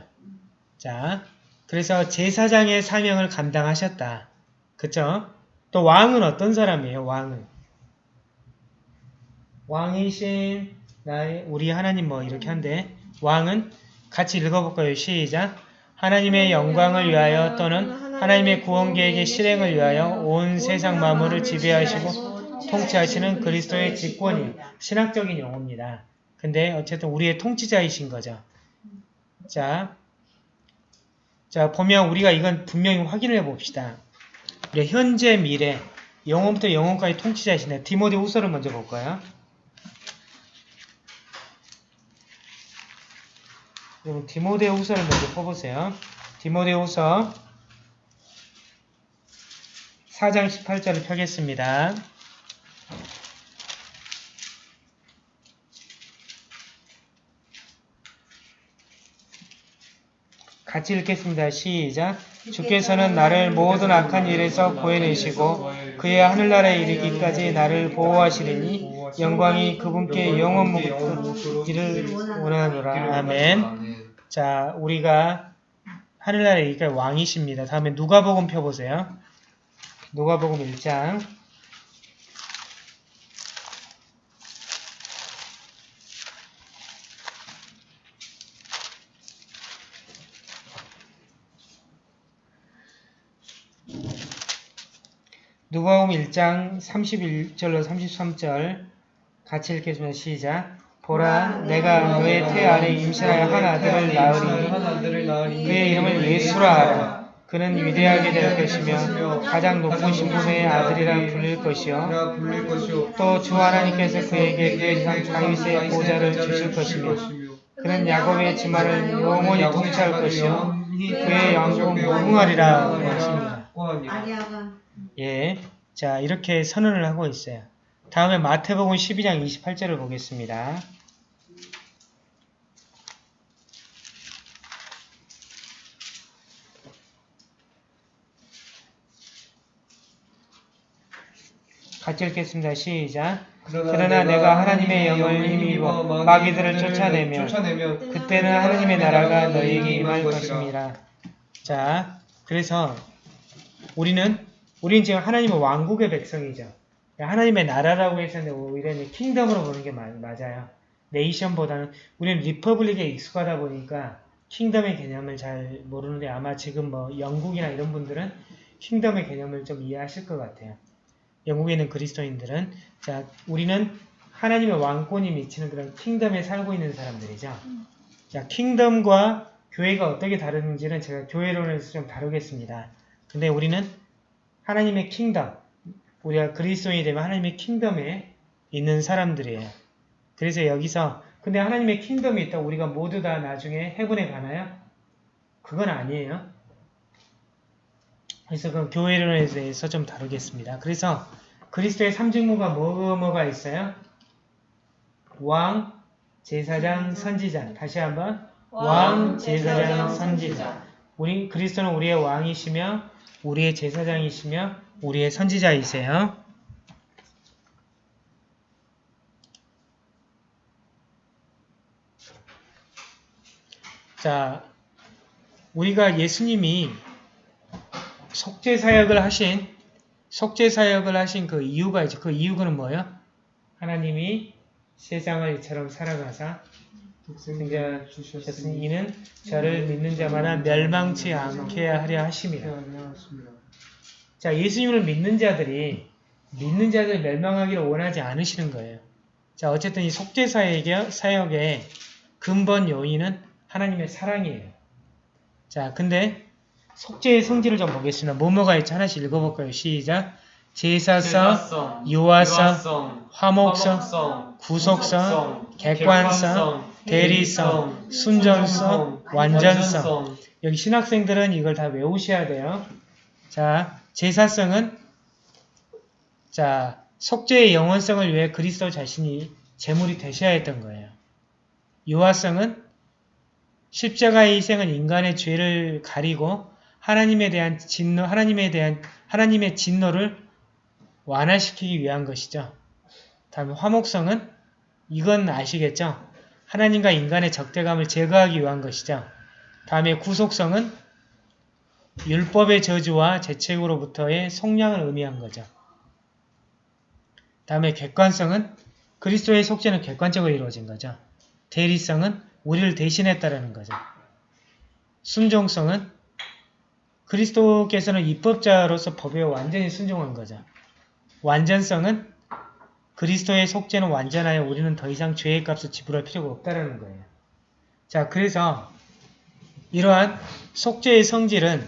자, 그래서 제사장의 사명을 감당하셨다. 그쵸? 또 왕은 어떤 사람이에요? 왕은 왕이신 나의 우리 하나님 뭐 이렇게 한데 왕은 같이 읽어볼까요? 시작. 하나님의 영광을 위하여 또는 하나님의 구원 계획의 실행을 위하여 온 세상 만물을 지배하시고 통치하시는 그리스도의 직권이에요. 신학적인 용어입니다. 근데 어쨌든 우리의 통치자이신 거죠. 자, 자 보면 우리가 이건 분명히 확인해 봅시다. 우리 현재 미래 영혼부터 영혼까지 통치자이신데 디모데 후서를 먼저 볼까요? 여러분 디모데 후서를 먼저 뽑으세요. 디모데 후서 4장 18절을 펴겠습니다. 같이 읽겠습니다. 시작. 주께서는 나를 모든 악한 일에서 구해내시고 그의 하늘나라에 이르기까지 나를 보호하시리니 영광이 그분께 영원 무기를 원하노라. 아멘. 자, 우리가 하늘나라에 이르기까지 왕이십니다. 다음에 누가복음 펴보세요. 누가복음 1장 누가복음 1장 31절로 33절 같이 읽겠습니다. 시작. 보라, 내가 너의 태 안에 임신하여 한 아들을 낳으리니 그의 이름을 예수라 하라. 그는 위대하게 될 것이며 가장 높은 신분의 아들이라 불릴 것이요. 또 주 하나님께서 그에게 그 이상 다윗의 보좌를 주실 것이며 그는 야곱의 지마를 영원히 통치할 것이요. 그의 영광 무궁하리라 하십니다. 예. 자, 이렇게 선언을 하고 있어요. 다음에 마태복음 12장 28절을 보겠습니다. 같이 읽겠습니다. 시작. 그러나 내가 하나님의 영을 힘입어 마귀들을 쫓아내면 쫓아내면 그때는 하나님의 나라가 너희에게 임할 것입니다. 자, 그래서 우리는 우리는 지금 하나님의 왕국의 백성이죠. 하나님의 나라라고 해서는 오히려 kingdom으로 보는 게 마- 맞아요. nation보다는 우리는 republic에 익숙하다 보니까 kingdom의 개념을 잘 모르는데 아마 지금 뭐 영국이나 이런 분들은 kingdom의 개념을 좀 이해하실 것 같아요. 영국에 있는 그리스도인들은 자 우리는 하나님의 왕권이 미치는 그런 kingdom에 살고 있는 사람들이죠. 자 킹덤과 교회가 어떻게 다른지는 제가 교회론에서 좀 다루겠습니다. 근데 우리는 하나님의 킹덤, 우리가 그리스도인이 되면 하나님의 킹덤에 있는 사람들이에요. 그래서 여기서 근데 하나님의 킹덤이 있다 우리가 모두 다 나중에 해군에 가나요? 그건 아니에요. 그래서 그 교회론에 대해서 좀 다루겠습니다. 그래서 그리스도의 삼직무가 뭐, 뭐가 있어요? 왕, 제사장, 선지자. 다시 한번 왕, 제사장, 선지자. 우리 그리스도는 우리의 왕이시며 우리의 제사장이시며 우리의 선지자이세요. 자, 우리가 예수님이 속죄 사역을 하신 속죄 사역을 하신 그 이유가 있죠. 그 이유는 뭐예요? 하나님이 세상을 이처럼 살아가사 생자 주셨으니 이는 저를 믿는 자마다 멸망치 않게 하려 하심이라. 자, 예수님을 믿는 자들이 믿는 자들 멸망하기를 원하지 않으시는 거예요. 자, 어쨌든 이 속죄 사역의, 사역의 근본 요인은 하나님의 사랑이에요. 자, 근데 속죄의 성질을 좀 보겠습니다. 뭐뭐가 있지? 하나씩 읽어볼까요? 시작. 제사성, 제사성, 유아성, 화목성, 화목성, 구속성, 객관성, 대리성, 순전성, 완전성. 여기 신학생들은 이걸 다 외우셔야 돼요. 자, 제사성은 자, 속죄의 영원성을 위해 그리스도 자신이 제물이 되셔야 했던 거예요. 유아성은 십자가의 희생은 인간의 죄를 가리고 하나님에 대한 진노, 하나님에 대한 하나님의 진노를 완화시키기 위한 것이죠. 다음에 화목성은 이건 아시겠죠? 하나님과 인간의 적대감을 제거하기 위한 것이죠. 다음에 구속성은 율법의 저주와 재책으로부터의 속량을 의미한 거죠. 다음에 객관성은 그리스도의 속죄는 객관적으로 이루어진 거죠. 대리성은 우리를 대신했다라는 거죠. 순종성은 그리스도께서는 입법자로서 법에 완전히 순종한 거죠. 완전성은 그리스도의 속죄는 완전하여 우리는 더 이상 죄의 값을 지불할 필요가 없다라는 거예요. 자, 그래서 이러한 속죄의 성질은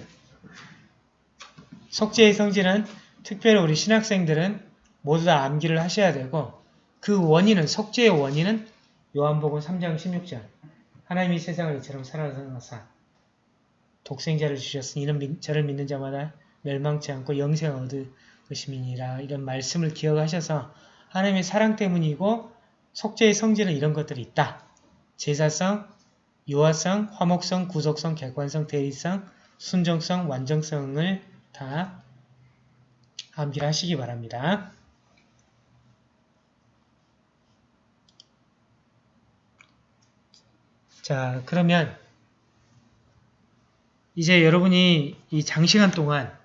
속죄의 성질은 특별히 우리 신학생들은 모두 다 암기를 하셔야 되고 그 원인은 속죄의 원인은 요한복음 3장 16절 하나님이 세상을 이처럼 사랑하사 독생자를 주셨으니 이는 믿- 저를 믿는 자마다 멸망치 않고 영생을 얻을 것임이니라 이런 말씀을 기억하셔서 하나님의 사랑 때문이고 속죄의 성질은 이런 것들이 있다. 제사성, 유아성, 화목성, 구속성, 객관성, 대리성, 순정성, 완정성을 다 암기를 하시기 바랍니다. 자, 그러면 이제 여러분이 이 장시간 동안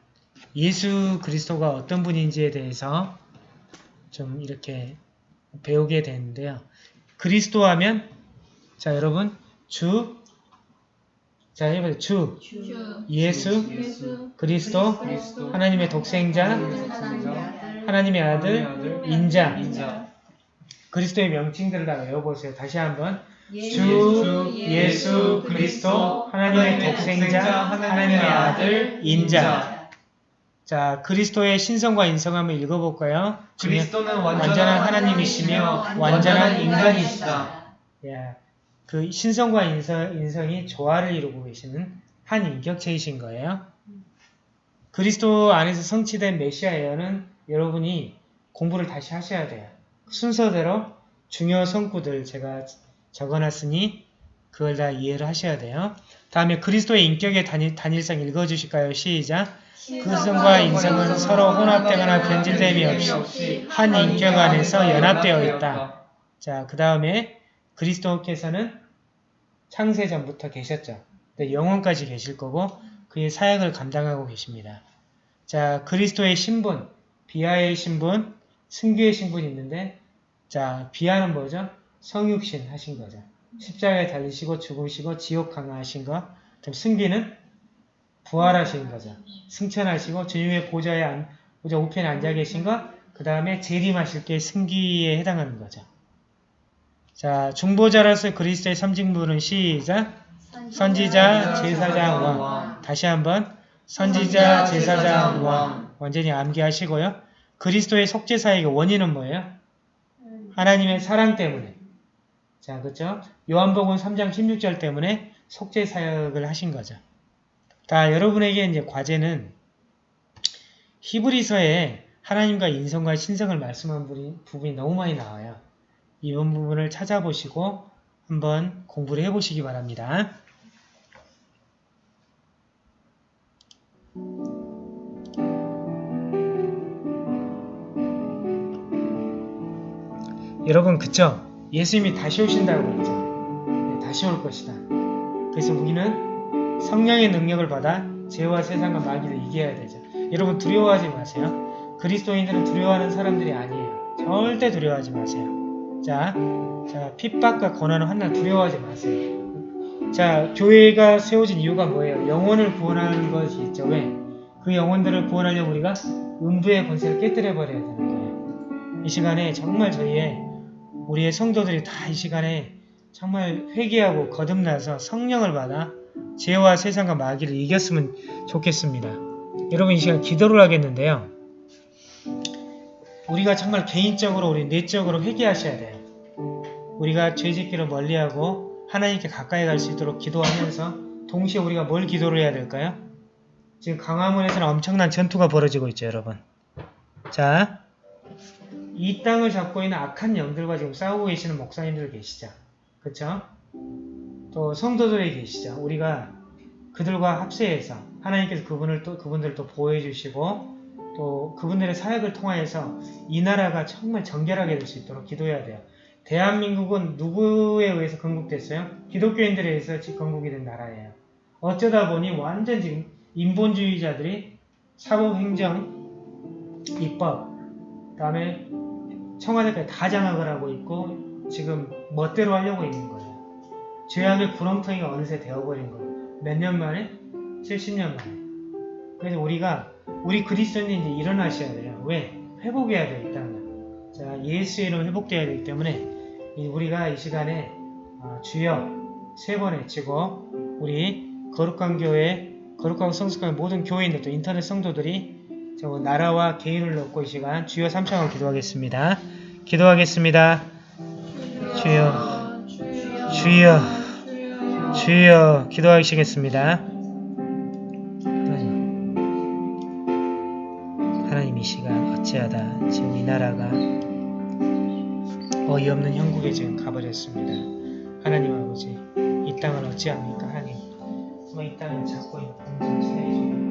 예수 그리스도가 어떤 분인지에 대해서 좀 이렇게 배우게 되는데요. 그리스도 하면 자 여러분 주, 자 해봐요. 주, 주, 예수, 예수, 그리스도, 그리스도, 하나님의 독생자, 하나님의 아들, 하나님의 아들, 인자. 인자, 그리스도의 명칭들을 다 외워보세요. 다시 한번 예수, 주, 예수, 그리스도, 하나님의 독생자, 하나님의 아들, 인자. 자, 그리스도의 신성과 인성함을 읽어볼까요? 그리스도는 완전한 하나님이시며 완전한 인간이시다. 예, 그 신성과 인성, 인성이 조화를 이루고 계시는 한 인격체이신 거예요. 그리스도 안에서 성취된 메시아 예언은 여러분이 공부를 다시 하셔야 돼요. 순서대로 중요 성구들 제가 적어놨으니 그걸 다 이해를 하셔야 돼요. 다음에 그리스도의 인격의 단일, 단일성 읽어주실까요? 시작! 그 성과 인성은 서로 혼합되거나 변질됨이 없이 한 인격 안에서 연합되어 있다. 자, 그 다음에 그리스도께서는 창세 전부터 계셨죠. 근데 영원까지 계실 거고 그의 사역을 감당하고 계십니다. 자, 그리스도의 신분, 비하의 신분, 승규의 신분이 있는데 자, 비하는 뭐죠? 성육신 하신 거죠. 십자가에 달리시고 죽으시고 지옥 강화하신 거. 그럼 승비는 부활하신 거죠. 승천하시고 주님의 보좌에 안, 보좌 우편에 앉아 계신 것, 그 다음에 재림하실 게 승기에 해당하는 거죠. 자, 중보자로서 그리스도의 삼직물은 시작. 선지자, 제사장, 왕. 다시 한번 선지자, 제사장, 왕. 완전히 암기하시고요. 그리스도의 속죄사역의 원인은 뭐예요? 하나님의 사랑 때문에. 자, 그렇죠? 요한복음 3장 16절 때문에 속죄사역을 하신 거죠. 자, 여러분에게 이제 과제는 히브리서에 하나님과 인성과 신성을 말씀한 부분이, 너무 많이 나와요. 이번 부분을 찾아보시고 한번 공부를 해보시기 바랍니다. 여러분 그쵸? 예수님이 다시 오신다고 했죠. 네, 다시 올 것이다. 그래서 우리는 성령의 능력을 받아 죄와 세상과 마귀를 이겨야 되죠. 여러분 두려워하지 마세요. 그리스도인들은 두려워하는 사람들이 아니에요. 절대 두려워하지 마세요. 자, 자 핍박과 고난을 한날 두려워하지 마세요. 자, 교회가 세워진 이유가 뭐예요? 영혼을 구원하는 것이 있죠. 왜? 그 영혼들을 구원하려면 우리가 음부의 권세를 깨뜨려 버려야 되는 거예요. 이 시간에 정말 저희의 우리의 성도들이 다 이 시간에 정말 회개하고 거듭나서 성령을 받아 죄와 세상과 마귀를 이겼으면 좋겠습니다. 여러분 이 시간 기도를 하겠는데요. 우리가 정말 개인적으로 우리 내적으로 회개하셔야 돼요. 우리가 죄짓기를 멀리하고 하나님께 가까이 갈 수 있도록 기도하면서 동시에 우리가 뭘 기도를 해야 될까요? 지금 강화문에서는 엄청난 전투가 벌어지고 있죠, 여러분. 자, 이 땅을 잡고 있는 악한 영들과 지금 싸우고 계시는 목사님들 계시죠. 그쵸? 또 성도들이 계시죠. 우리가 그들과 합세해서 하나님께서 그분을 또 그분들을 또 보호해 주시고 또 그분들의 사역을 통하여서 이 나라가 정말 정결하게 될 수 있도록 기도해야 돼요. 대한민국은 누구에 의해서 건국됐어요? 기독교인들에 의해서 건국이 된 나라예요. 어쩌다 보니 완전 지금 인본주의자들이 사법행정, 입법, 그 다음에 청와대까지 다 장악을 하고 있고 지금 멋대로 하려고 있는 거예요. 죄악의 구렁텅이가 어느새 되어버린 거예요. 몇 년 만에? 70년 만에. 그래서 우리가 우리 그리스도인이 일어나셔야 돼요. 왜? 회복해야 돼요. 일단은. 자, 예수의 이름 회복돼야 되기 때문에 이 우리가 이 시간에 어, 주여 세 번 외치고 우리 거룩한 교회, 거룩하고 성숙한 모든 교회인들 또 인터넷 성도들이 저 나라와 개인을 놓고 이 시간 주여 삼창을 기도하겠습니다. 기도하겠습니다. 주여, 주여, 주여 기도하시겠습니다. 하나님, 하나님 이 시간 어찌하다 지금 이 나라가 어이없는 형국에 지금 가버렸습니다. 하나님 아버지 이 땅을 어찌합니까 하나님 정말 이 땅을 잡고 있는 세계주의